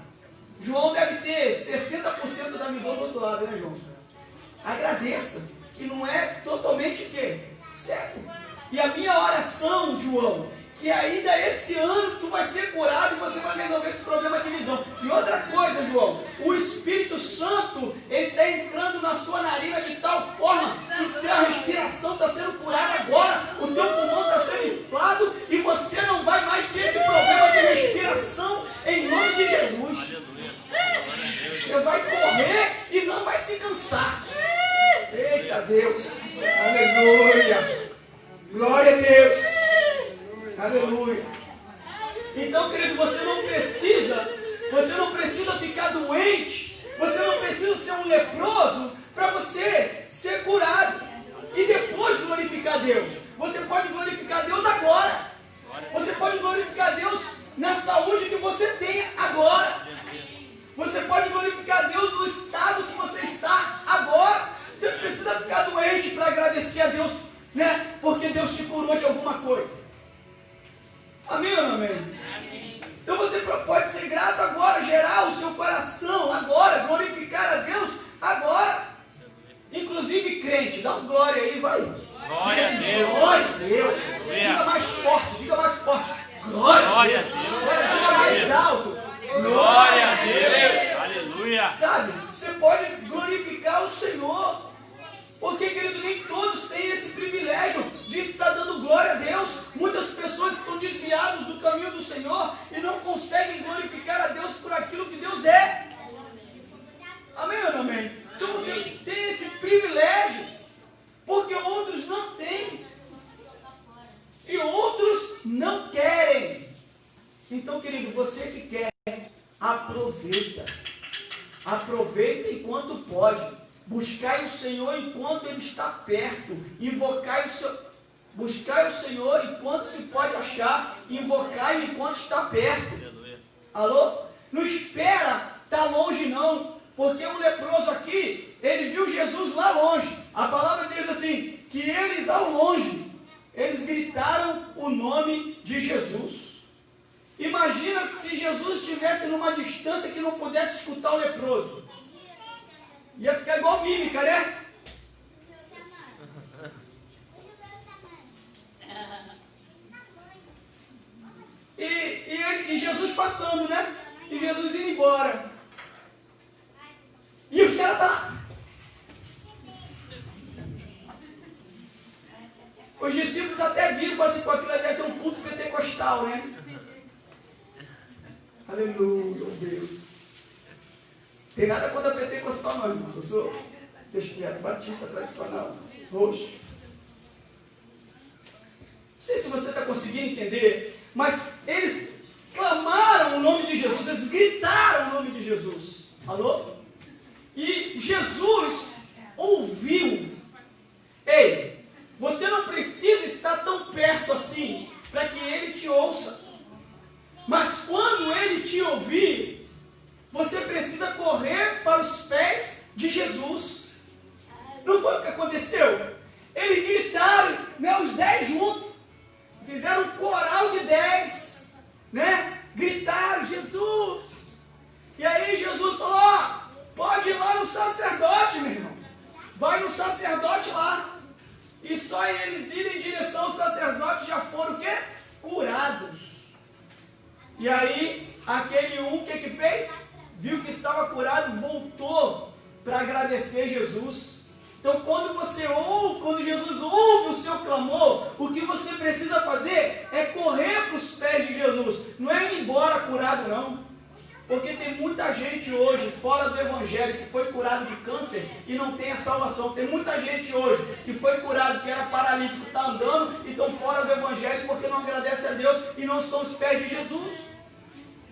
João deve ter 60% da visão do outro lado, né, João? Agradeça, que não é totalmente o quê? Certo. E a minha oração, João, que ainda esse ano tu vai ser curado e você vai resolver esse problema de visão. E outra coisa, João, o Espírito Santo, ele está entrando na sua narina de tal forma que a respiração está sendo curada agora, o teu pulmão está sendo inflado e você não vai mais ter esse problema de respiração em nome de Jesus. Você vai correr e não vai se cansar. Eita Deus, aleluia, glória a Deus. Aleluia. Então, querido, você não precisa, você não precisa ficar doente, você não precisa ser um leproso para você ser curado e depois glorificar Deus. Você pode glorificar Deus agora. Você pode glorificar Deus na saúde que você tem agora. Você pode glorificar a Deus no estado que você está agora. Você não precisa ficar doente para agradecer a Deus, né? Porque Deus te curou de alguma coisa. Amém ou não amém? Então você pode ser grato agora, gerar o seu coração agora, glorificar a Deus agora. Inclusive crente, dá um glória aí, vai. Glória a Deus. Glória a Deus. Diga mais forte, diga mais forte. Glória, glória a Deus. Diga mais alto. Glória a Deus. Aleluia. Sabe, você pode glorificar o Senhor. Porque, querido, nem todos têm esse privilégio de estar dando glória a Deus. Muitas pessoas estão desviadas do caminho do Senhor e não conseguem glorificar a Deus por aquilo que Deus é. Amém ou não amém? Então você tem esse privilégio, porque outros não têm. E outros não querem. Então, querido, você que quer aproveita. Aproveita enquanto pode. Buscai o Senhor enquanto Ele está perto. Invocai o seu. Buscai o Senhor enquanto se pode achar. Invocai enquanto está perto. Alô? Não espera estar tá longe, não. Porque o leproso aqui, ele viu Jesus lá longe. A palavra diz assim: que eles ao longe, eles gritaram o nome de Jesus. Imagina se Jesus estivesse numa distância que não pudesse escutar o leproso. Ia ficar igual mímica, né? E, e, e, Jesus passando, né? E Jesus indo embora. E os caras tá. Os discípulos até viram assim, com aquilo ali deve ser um culto pentecostal, né? Aleluia, Deus. Tem nada contra pentecostal não, irmãos. Eu sou desviado, batista tradicional, roxo. Não sei se você está conseguindo entender, mas eles clamaram o nome de Jesus, eles gritaram o nome de Jesus. Alô? E Jesus ouviu. Ei, você não precisa estar tão perto assim para que ele te ouça. Mas quando ele te ouvir, você precisa correr para os pés de Jesus. Não foi o que aconteceu? Eles gritaram, né, os dez juntos, fizeram um coral de dez, né? Gritaram, Jesus. E aí Jesus falou, ó, pode ir lá no sacerdote, meu irmão. Vai no sacerdote lá. E só eles irem em direção ao sacerdote já foram o quê? Curados. E aí, aquele um, o que que fez? viu que estava curado, voltou para agradecer Jesus. Então, quando você ouve, quando Jesus ouve o seu clamor, o que você precisa fazer é correr para os pés de Jesus. Não é ir embora curado, não. Porque tem muita gente hoje fora do Evangelho que foi curado de câncer e não tem a salvação. Tem muita gente hoje que foi curado, que era paralítico, está andando e estão fora do Evangelho porque não agradece a Deus e não estão aos pés de Jesus.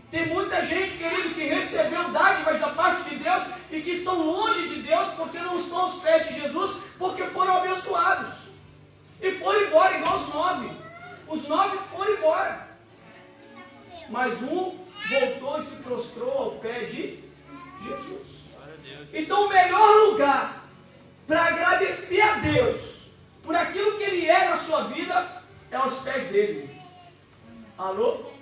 Tem muita gente, querido, que recebeu dádivas da parte de Deus e que estão longe de Deus porque não estão aos pés de Jesus, porque foram abençoados. E foram embora, igual os nove. Os nove foram embora. Mas um voltou e se prostrou ao pé de Jesus. Então, o melhor lugar para agradecer a Deus por aquilo que Ele é na sua vida é aos pés dele. Alô?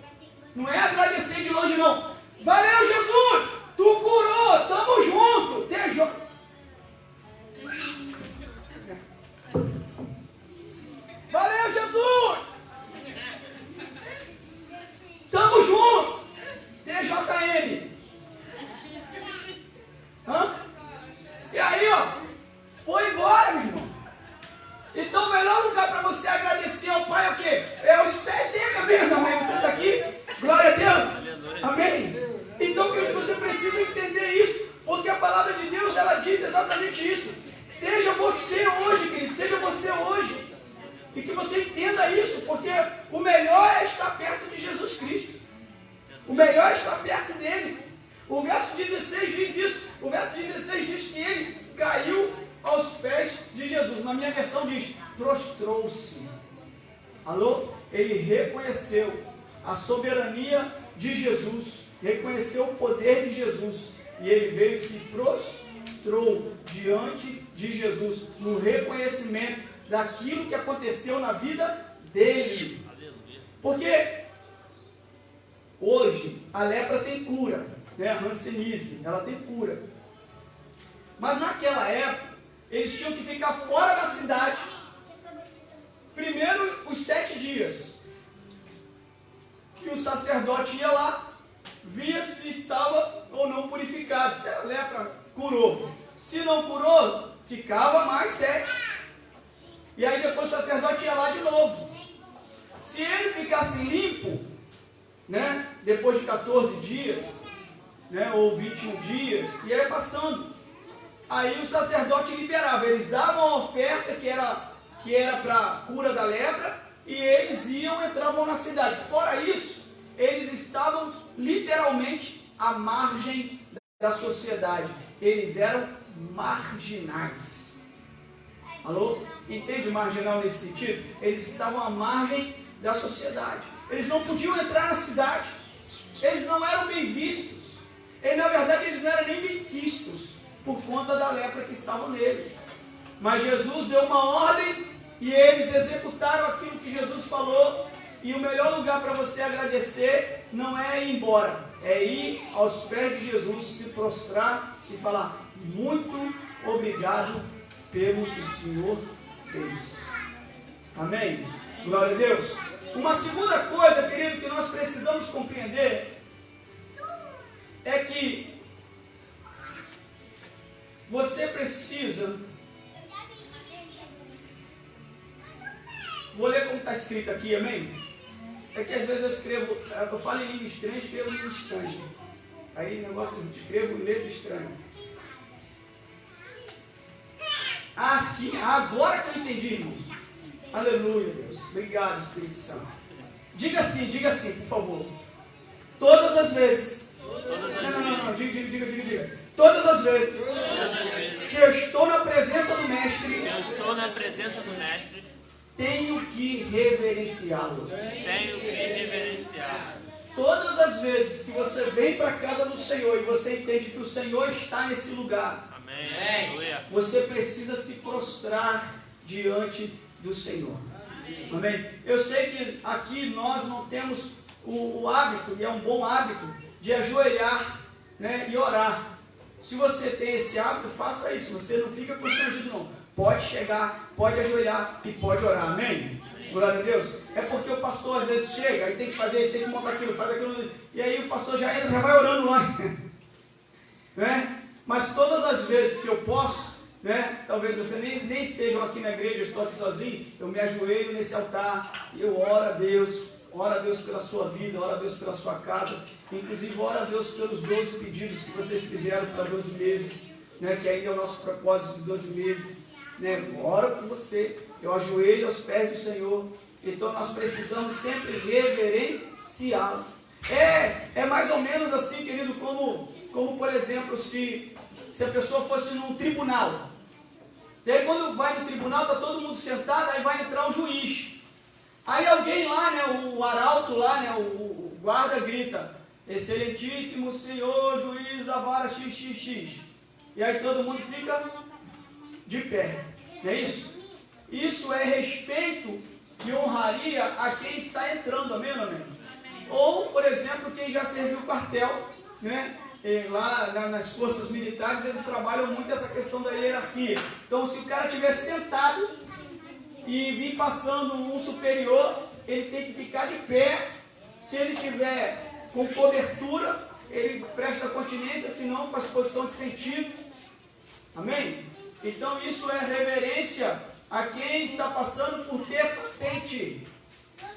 Não é agradecer de longe, não. Valeu, Jesus! Tu curou, tamo junto. Te Valeu, Jesus! Tamo junto. TJM. Hã? E aí, ó, foi embora, meu irmão. Então, o melhor lugar para você agradecer ao Pai é o quê? É os pés dele, mesmo, mãe. Você está aqui? Glória a Deus. Amém? Então, querido, você precisa entender isso, porque a palavra de Deus, ela diz exatamente isso. Seja você hoje, querido, seja você hoje. E que você entenda isso, porque o melhor é estar perto de Jesus Cristo. O melhor é estar perto dele. O verso 16 diz isso. O verso 16 diz que ele caiu aos pés de Jesus. Na minha versão diz, prostrou-se. Alô? Ele reconheceu a soberania de Jesus, reconheceu o poder de Jesus e ele veio e se prostrou diante de Jesus no reconhecimento daquilo que aconteceu na vida dele. Porque hoje a lepra tem cura, né? a Hanseníase, ela tem cura. Mas naquela época, eles tinham que ficar fora da cidade. Primeiro os sete dias que o sacerdote ia lá, via se estava ou não purificado. Se era lepra curou. Se não curou, ficava mais sete. E aí depois o sacerdote ia lá de novo. Se ele ficasse limpo, né, depois de 14 dias, né, ou 21 dias, e aí passando. Aí o sacerdote liberava, eles davam a oferta que era que era para cura da lepra, e eles iam, entravam na cidade. Fora isso, eles estavam literalmente à margem da sociedade. Eles eram marginais. Alô? Entende marginal nesse sentido? Eles estavam à margem da sociedade. Eles não podiam entrar na cidade. Eles não eram bem vistos. E na verdade eles não eram nem bem quistos por conta da lepra que estava neles. Mas Jesus deu uma ordem e eles executaram aquilo que Jesus falou. E o melhor lugar para você agradecer não é ir embora, é ir aos pés de Jesus, se prostrar e falar: Muito obrigado pelo que o Senhor fez. Amém? Glória a Deus. Uma segunda coisa, querido, que nós precisamos compreender é que você precisa Vou ler como está escrito aqui, amém? É que às vezes eu escrevo, eu falo em língua estranha, escrevo em língua estranha. Aí negócio, escrevo em letra estranha. Ah, sim, agora que eu entendi, irmão. Aleluia, Deus. Obrigado, Espírito Santo. Diga assim, diga assim, por favor. Todas as vezes. Não, não, não, não. Diga, diga, diga, diga, diga. Todas as vezes que eu estou na presença do Mestre. Eu estou na presença do Mestre tenho que reverenciá-lo. Tenho que reverenciar. Todas as vezes que você vem para a casa do Senhor e você entende que o Senhor está nesse lugar, Amém. você precisa se prostrar diante do Senhor. Amém? Eu sei que aqui nós não temos o, o hábito, e é um bom hábito, de ajoelhar né, e orar. Se você tem esse hábito, faça isso. Você não fica constrangido, não. Pode chegar, pode ajoelhar e pode orar. Amém? Glória a Deus. É porque o pastor às vezes chega e tem que fazer isso, tem que montar aquilo, faz aquilo. E aí o pastor já entra, já vai orando lá. (laughs) né? Mas todas as vezes que eu posso, né? Talvez você nem, nem esteja aqui na igreja, eu estou aqui sozinho, eu me ajoelho nesse altar e eu oro a Deus, oro a Deus pela sua vida, oro a Deus pela sua casa, inclusive oro a Deus pelos 12 pedidos que vocês fizeram para 12 meses, né? Que ainda é o nosso propósito de 12 meses né? oro por você, eu ajoelho aos pés do Senhor. Então nós precisamos sempre reverenciá-lo. É, é mais ou menos assim, querido, como, como por exemplo, se, se a pessoa fosse num tribunal. E aí quando vai no tribunal, está todo mundo sentado, aí vai entrar o juiz. Aí alguém lá, né, o arauto lá, né, o, o guarda grita, excelentíssimo senhor juiz da vara XXX. E aí todo mundo fica de pé. Não é isso? Isso é respeito e honraria a quem está entrando, amém, amém? Ou, por exemplo, quem já serviu quartel, né? E lá nas forças militares eles trabalham muito essa questão da hierarquia. Então, se o cara estiver sentado e vir passando um superior, ele tem que ficar de pé. Se ele tiver com cobertura, ele presta continência, senão faz posição de sentido. Amém? Então isso é reverência a quem está passando por ter patente.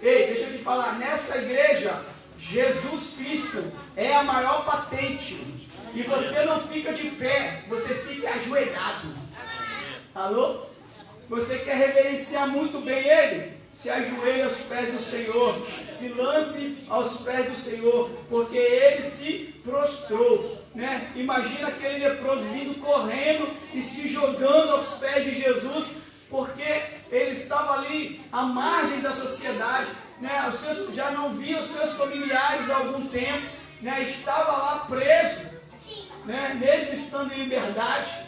Ei, deixa eu te falar, nessa igreja, Jesus Cristo é a maior patente. E você não fica de pé, você fica ajoelhado. Alô? Você quer reverenciar muito bem Ele? Se ajoelhe aos pés do Senhor, se lance aos pés do Senhor, porque Ele se prostrou. Né? Imagina aquele leproso vindo correndo e se jogando aos pés de Jesus, porque ele estava ali à margem da sociedade, né? os seus, já não via os seus familiares há algum tempo, né? estava lá preso, né? mesmo estando em liberdade,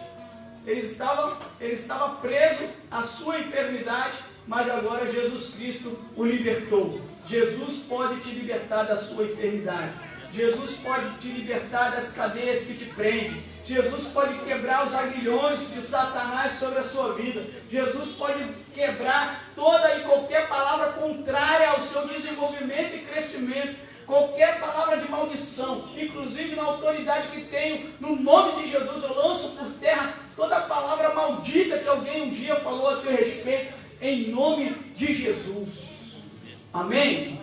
ele estava, ele estava preso à sua enfermidade, mas agora Jesus Cristo o libertou. Jesus pode te libertar da sua enfermidade. Jesus pode te libertar das cadeias que te prendem. Jesus pode quebrar os aguilhões de Satanás sobre a sua vida. Jesus pode quebrar toda e qualquer palavra contrária ao seu desenvolvimento e crescimento. qualquer palavra de maldição, inclusive na autoridade que tenho, no nome de Jesus, eu lanço por terra toda palavra maldita que alguém um dia falou a teu respeito, em nome de Jesus. Amém?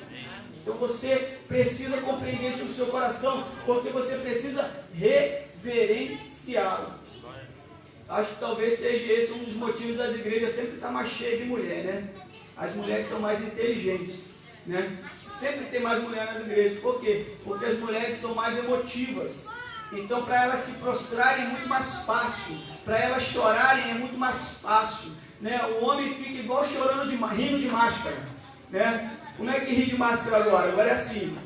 Então você precisa compreender isso no seu coração, porque você precisa reverenciá-lo. Acho que talvez seja esse um dos motivos das igrejas sempre estar mais cheias de mulher, né? As mulheres são mais inteligentes, né? Sempre tem mais mulher nas igrejas. Por quê? Porque as mulheres são mais emotivas. Então, para elas se prostrarem é muito mais fácil. Para elas chorarem é muito mais fácil. Né? O homem fica igual chorando de rindo de máscara. Né? Como é que ri de máscara agora? Agora é assim.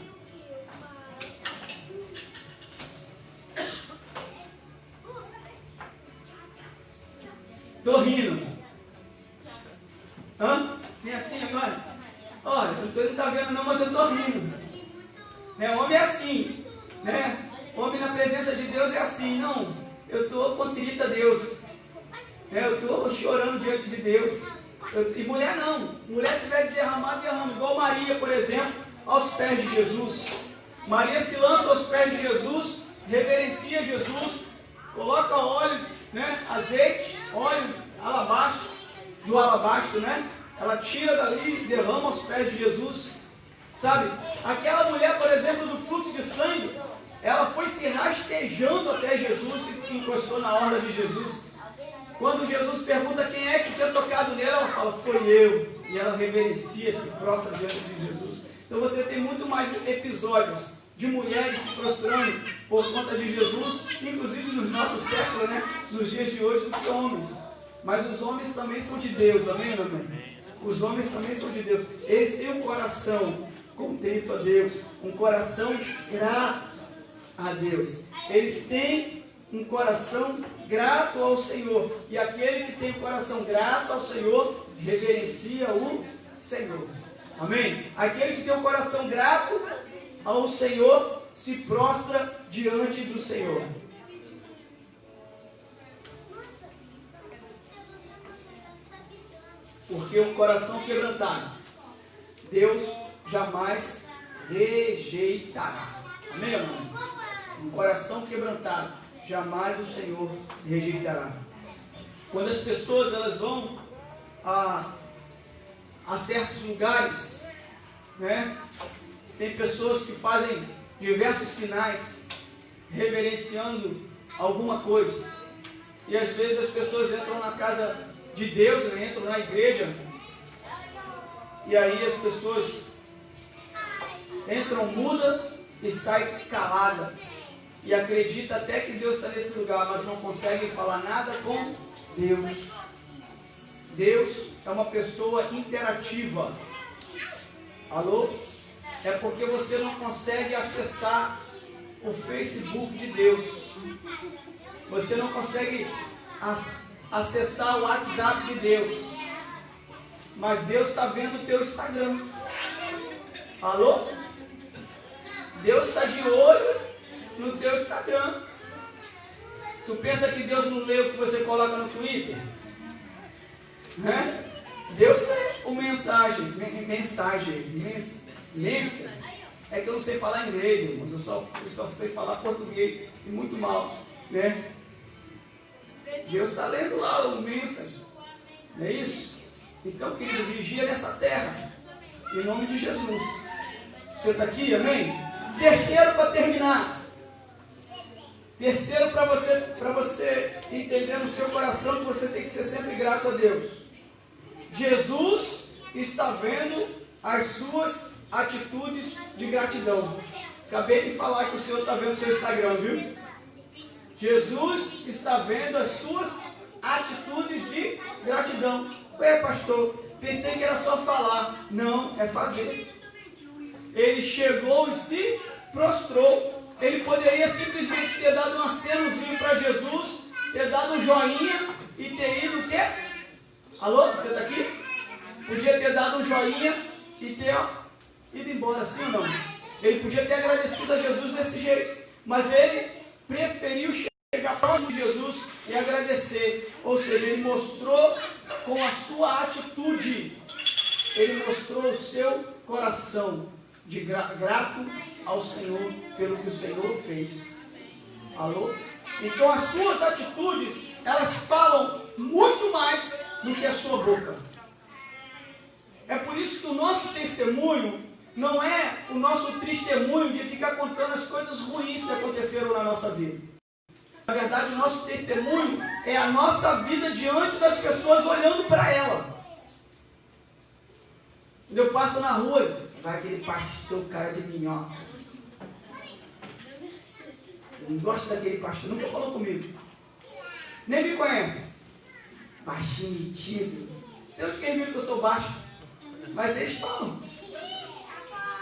Maria se lança aos pés de Jesus, reverencia Jesus, coloca óleo, né? azeite, óleo, alabastro, do alabastro, né? ela tira dali e derrama aos pés de Jesus. Sabe? Aquela mulher, por exemplo, do fluxo de sangue, ela foi se rastejando até Jesus e encostou na orla de Jesus. Quando Jesus pergunta quem é que tinha tocado nela, ela fala, foi eu. E ela reverencia, se prostra diante de Jesus. Então você tem muito mais episódios de mulheres se prostrando por conta de Jesus, inclusive nos nossos séculos, né? nos dias de hoje, do que homens. Mas os homens também são de Deus, amém, amém? Os homens também são de Deus. Eles têm um coração contento a Deus, um coração grato a Deus. Eles têm um coração grato ao Senhor. E aquele que tem um coração grato ao Senhor, reverencia o Senhor. Amém? Aquele que tem um coração grato ao Senhor, se prostra diante do Senhor. Porque o coração quebrantado, Deus jamais rejeitará. Amém, irmão? Um coração quebrantado, jamais o Senhor rejeitará. Quando as pessoas elas vão a, a certos lugares, né? Tem pessoas que fazem diversos sinais reverenciando alguma coisa. E às vezes as pessoas entram na casa de Deus, né? entram na igreja e aí as pessoas entram muda e saem calada e acredita até que Deus está nesse lugar, mas não conseguem falar nada com Deus. Deus é uma pessoa interativa. Alô? É porque você não consegue acessar o Facebook de Deus. Você não consegue acessar o WhatsApp de Deus. Mas Deus está vendo o teu Instagram. Alô? Deus está de olho no teu Instagram. Tu pensa que Deus não lê o que você coloca no Twitter? Né? Deus lê o mensagem, mensagem, mens, mensagem. É que eu não sei falar inglês, irmãos. Eu só, eu só sei falar português e muito mal, né? Deus está lendo lá o mensagem. Não é isso? Então, querido, vigia nessa terra. Em nome de Jesus. Você está aqui, amém? Terceiro para terminar. Terceiro para você, você entender no seu coração que você tem que ser sempre grato a Deus. Jesus está vendo as suas atitudes de gratidão. Acabei de falar que o Senhor está vendo o seu Instagram, viu? Jesus está vendo as suas atitudes de gratidão. Ué, pastor, pensei que era só falar. Não, é fazer. Ele chegou e se prostrou. Ele poderia simplesmente ter dado um acenozinho para Jesus, ter dado um joinha e ter ido o quê? Alô, você está aqui? Podia ter dado um joinha e ter ó, ido embora, sim ou não? Ele podia ter agradecido a Jesus desse jeito, mas ele preferiu chegar próximo de Jesus e agradecer. Ou seja, ele mostrou com a sua atitude, ele mostrou o seu coração. de gra grato ao Senhor pelo que o Senhor fez. Alô? Então as suas atitudes, elas falam muito mais do que a sua boca. É por isso que o nosso testemunho não é o nosso testemunho de ficar contando as coisas ruins que aconteceram na nossa vida. Na verdade, o nosso testemunho é a nossa vida diante das pessoas olhando para ela. Quando eu passo na rua, vai aquele pastor cara de minhoca. Eu não gosto daquele pastor, nunca falou comigo. Nem me conhece. Baixinho, metido. Sei onde quem viu que eu sou baixo. Mas eles falam.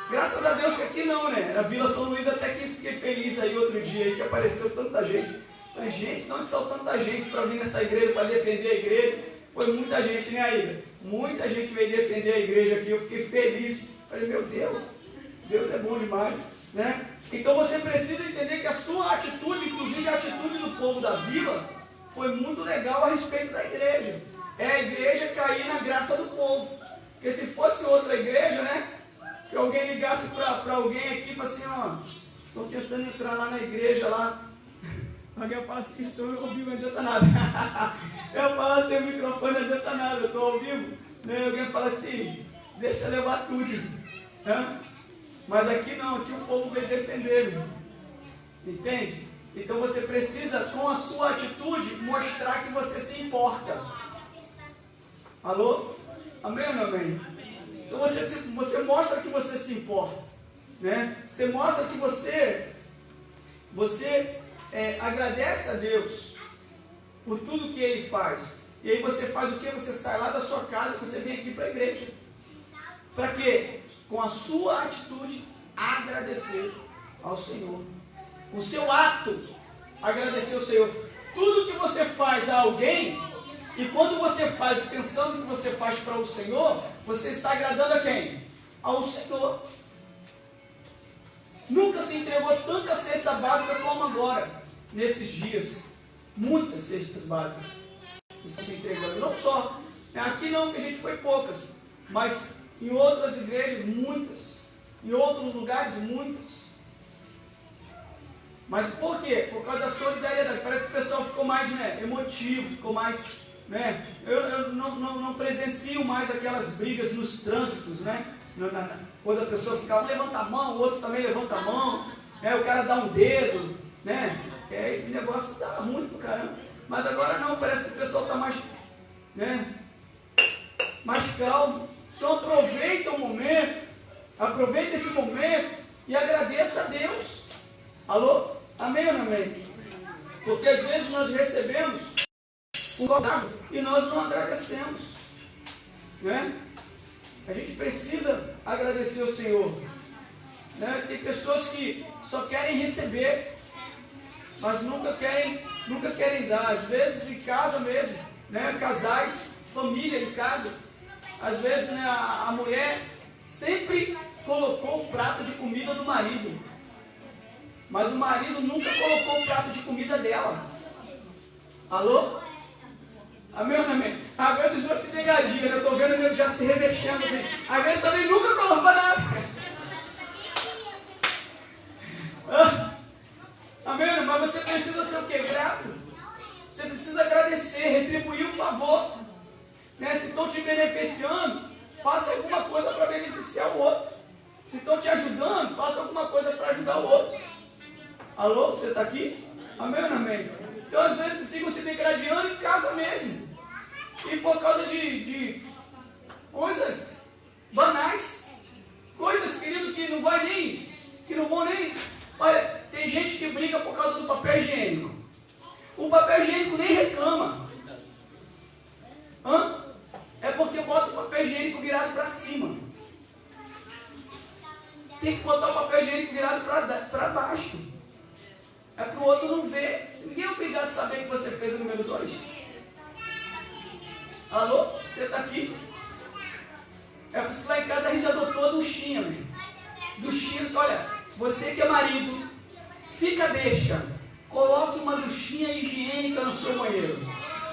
Graças a Deus que aqui não, né? Na Vila São Luís até que fiquei feliz aí outro dia aí que apareceu tanta gente. Falei, gente, não saiu tanta gente para vir nessa igreja, para defender a igreja? Foi muita gente, né, Aida? Muita gente veio defender a igreja aqui, eu fiquei feliz. Falei, meu Deus, Deus é bom demais, né? Então você precisa entender que a sua atitude, inclusive a atitude do povo da vila, foi muito legal a respeito da igreja. É a igreja cair na graça do povo. Porque se fosse outra igreja, né? Que alguém ligasse para alguém aqui e falasse assim, ó, estou tentando entrar lá na igreja lá. (laughs) Alguém fala assim, estou ao vivo, não adianta nada. (laughs) eu falo assim, o microfone não adianta nada, eu estou ao vivo. Alguém fala assim, deixa levar tudo. Né? Mas aqui não, aqui o povo veio defender. Entende? Então você precisa, com a sua atitude, mostrar que você se importa. Alô? Amém ou não amém? Então você, você mostra que você se importa. Né? Você mostra que você, você é, agradece a Deus por tudo que Ele faz. E aí você faz o que? Você sai lá da sua casa e você vem aqui para a igreja. Para quê? Com a sua atitude, agradecer ao Senhor. O seu ato, agradecer ao Senhor. Tudo que você faz a alguém, e quando você faz pensando que você faz para o Senhor, você está agradando a quem? Ao Senhor. Nunca se entregou tanta cesta básica como agora, nesses dias. Muitas cestas básicas estão se entregando. Não só. Aqui não, que a gente foi poucas. Mas em outras igrejas, muitas. Em outros lugares, muitas. Mas por quê? Por causa da solidariedade. Parece que o pessoal ficou mais né, emotivo, ficou mais né? Eu, eu não, não, não, presencio mais aquelas brigas nos trânsitos, né? quando a pessoa fica, levanta a mão, o outro também levanta a mão, né? o cara dá um dedo, né? É, o negócio dá ruim pro caramba. Mas agora não, parece que o pessoal está mais, né? mais calmo. Então aproveita o momento, aproveita esse momento e agradeça a Deus. Alô? Amém ou não amém? Porque às vezes nós recebemos e nós não agradecemos. Né? A gente precisa agradecer ao Senhor. Né? Tem pessoas que só querem receber, mas nunca querem, nunca querem dar. Às vezes em casa mesmo, né? casais, família em casa, às vezes né, a, a mulher sempre colocou o prato de comida do marido, mas o marido nunca colocou o prato de comida dela. Alô? Amém ou amém? A vezes já se degradia, né? eu estou vendo ele já se revexendo assim. Às vezes também nunca colocou nada. Ah, amém? Mas você precisa ser o que? Grato. Você precisa agradecer, retribuir o favor. Né? Se estão te beneficiando, faça alguma coisa para beneficiar o outro. Se estão te ajudando, faça alguma coisa para ajudar o outro. Alô, você está aqui? Amém ou amém? Então, às vezes, ficam se degradando em casa mesmo. E por causa de, de coisas banais. Coisas, querido, que não vai nem, que não vão nem. Olha, tem gente que briga por causa do papel higiênico. O papel higiênico nem reclama. Hã? É porque bota o papel higiênico virado para cima. Tem que botar o papel higiênico virado para baixo. É para o outro não ver. Ninguém é obrigado a saber que você fez o número 2. Alô? Você está aqui? É por isso que lá em casa a gente adotou a duchinha. Duchinha, olha, você que é marido, fica deixa. Coloque uma duchinha higiênica no seu banheiro.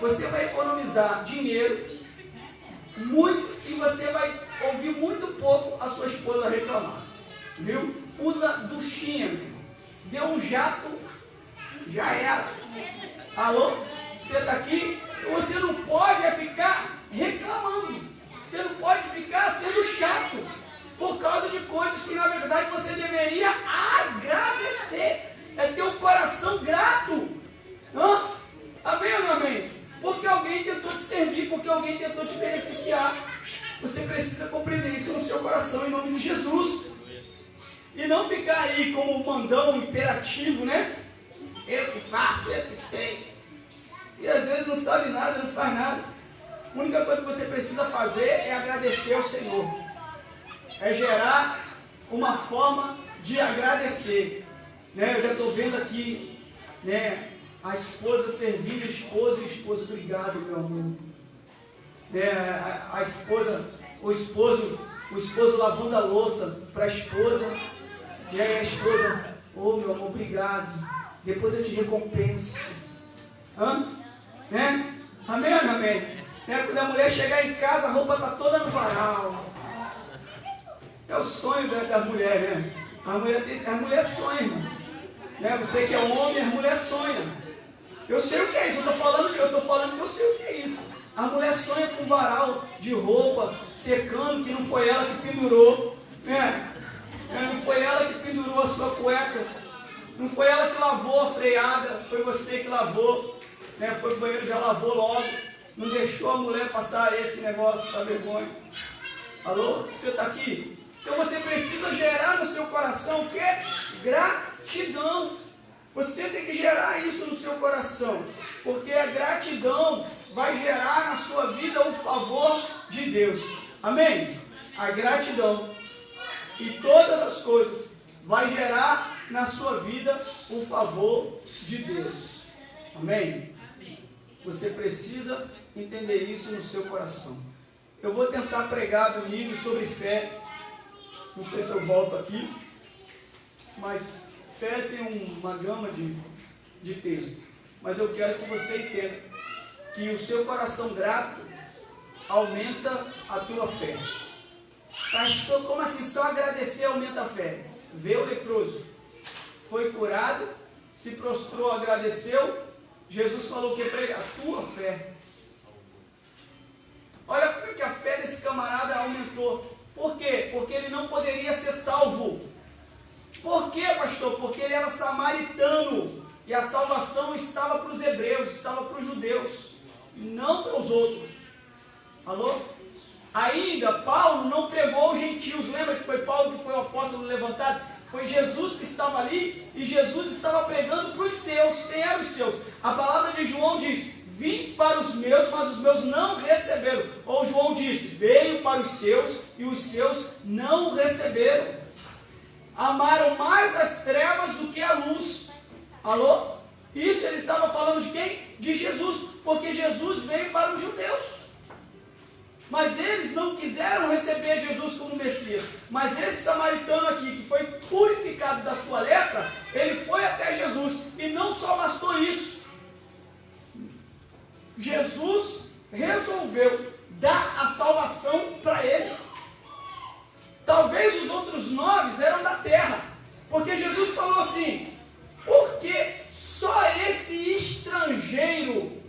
Você vai economizar dinheiro, muito, e você vai ouvir muito pouco a sua esposa reclamar. Viu? Usa duchinha. Deu um jato, já era. Alô? Você está aqui? Você não pode é ficar reclamando. Você não pode ficar sendo chato por causa de coisas que na verdade você deveria agradecer. É ter o coração grato. Hã? Amém ou não amém? Porque alguém tentou te servir, porque alguém tentou te beneficiar. Você precisa compreender isso no seu coração em nome de Jesus. E não ficar aí como mandão imperativo, né? Eu que faço, eu que sei. E às vezes não sabe nada, não faz nada. A única coisa que você precisa fazer é agradecer ao Senhor. É gerar uma forma de agradecer. Né? Eu já estou vendo aqui né, a esposa servindo a esposa e esposa, obrigado, meu amor. Né, a, a esposa, o esposo, o esposo lavando a louça para a esposa. E aí a esposa, ô oh, meu amor, obrigado. Depois eu te recompenso. Hã? Né? Amém amém? Né? Quando a mulher chegar em casa, a roupa está toda no varal. É o sonho da, da mulher, né? A mulher, a mulher sonha. Né? Você que é homem, a mulher sonha. Eu sei o que é isso, eu estou falando, eu estou falando que eu sei o que é isso. A mulher sonha com varal de roupa secando, que não foi ela que pendurou. Né? É, não foi ela que pendurou a sua cueca. Não foi ela que lavou a freada, foi você que lavou. Né? Foi o banheiro, já lavou logo. Não deixou a mulher passar esse negócio, essa vergonha. Alô? Você está aqui? Então você precisa gerar no seu coração o quê? Gratidão. Você tem que gerar isso no seu coração, porque a gratidão vai gerar na sua vida o favor de Deus. Amém? A gratidão e todas as coisas vai gerar na sua vida o favor de Deus. Amém? Você precisa entender isso no seu coração. Eu vou tentar pregar domingo sobre fé. Não sei se eu volto aqui, mas Fé tem uma gama de, de texto, mas eu quero que você entenda que o seu coração grato aumenta a tua fé. Pastor, como assim? Só agradecer aumenta a fé. Vê o leproso, foi curado, se prostrou, agradeceu. Jesus falou que prega a tua fé. Olha como é que a fé desse camarada aumentou. Por quê? Porque ele não poderia ser salvo por quê, pastor? Porque ele era samaritano e a salvação estava para os hebreus, estava para os judeus, e não para os outros. Alô? Ainda, Paulo não pregou os gentios. Lembra que foi Paulo que foi o apóstolo levantado? Foi Jesus que estava ali e Jesus estava pregando para os seus. Quem eram os seus? A palavra de João diz: Vim para os meus, mas os meus não receberam. Ou João disse: Veio para os seus e os seus não receberam amaram mais as trevas do que a luz. Alô? Isso ele estava falando de quem? De Jesus, porque Jesus veio para os judeus. Mas eles não quiseram receber Jesus como Messias. Mas esse samaritano aqui, que foi purificado da sua lepra, ele foi até Jesus. E não só bastou isso. Jesus resolveu dar a salvação para ele. Talvez os outros nove eram da terra. Porque Jesus falou assim: porque só esse estrangeiro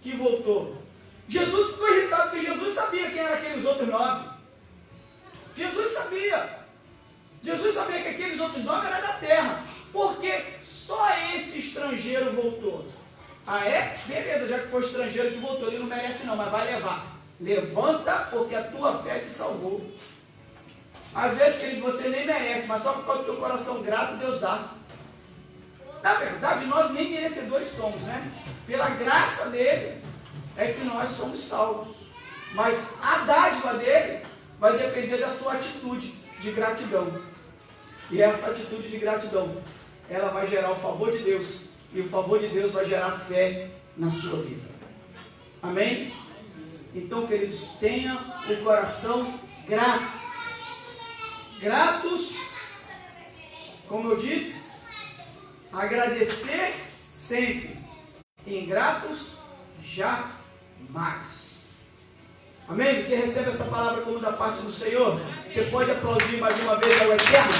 que voltou. Jesus ficou irritado porque Jesus sabia quem eram aqueles outros nove. Jesus sabia. Jesus sabia que aqueles outros nove eram da terra. Porque só esse estrangeiro voltou. Ah é? Beleza, já que foi estrangeiro que voltou, ele não merece não, mas vai levar. Levanta, porque a tua fé te salvou. Às vezes, querido, você nem merece, mas só por causa do teu coração grato, Deus dá. Na verdade, nós nem merecedores somos, né? Pela graça dele é que nós somos salvos. Mas a dádiva dele vai depender da sua atitude de gratidão. E essa atitude de gratidão, ela vai gerar o favor de Deus. E o favor de Deus vai gerar fé na sua vida. Amém? Então, queridos, tenha o coração grato Gratos, como eu disse, agradecer sempre. Ingratos, jamais. Amém? Você recebe essa palavra como da parte do Senhor? Você pode aplaudir mais uma vez ao Eterno?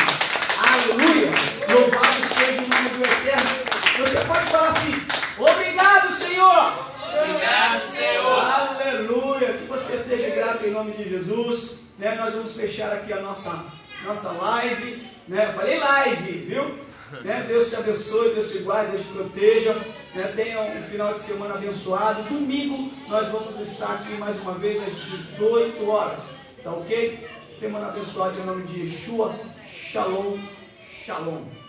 Aleluia! Louvado seja o nome do Eterno. Você pode falar assim: Obrigado, Senhor! Obrigado, Senhor. Aleluia! Que você seja grato em nome de Jesus. Né? Nós vamos fechar aqui a nossa, nossa live. Né? Eu falei live, viu? Né? Deus te abençoe, Deus te guarde, Deus te proteja. Né? Tenha um final de semana abençoado. Domingo nós vamos estar aqui mais uma vez às 18 horas. Tá ok? Semana abençoada em nome de Yeshua. Shalom, shalom.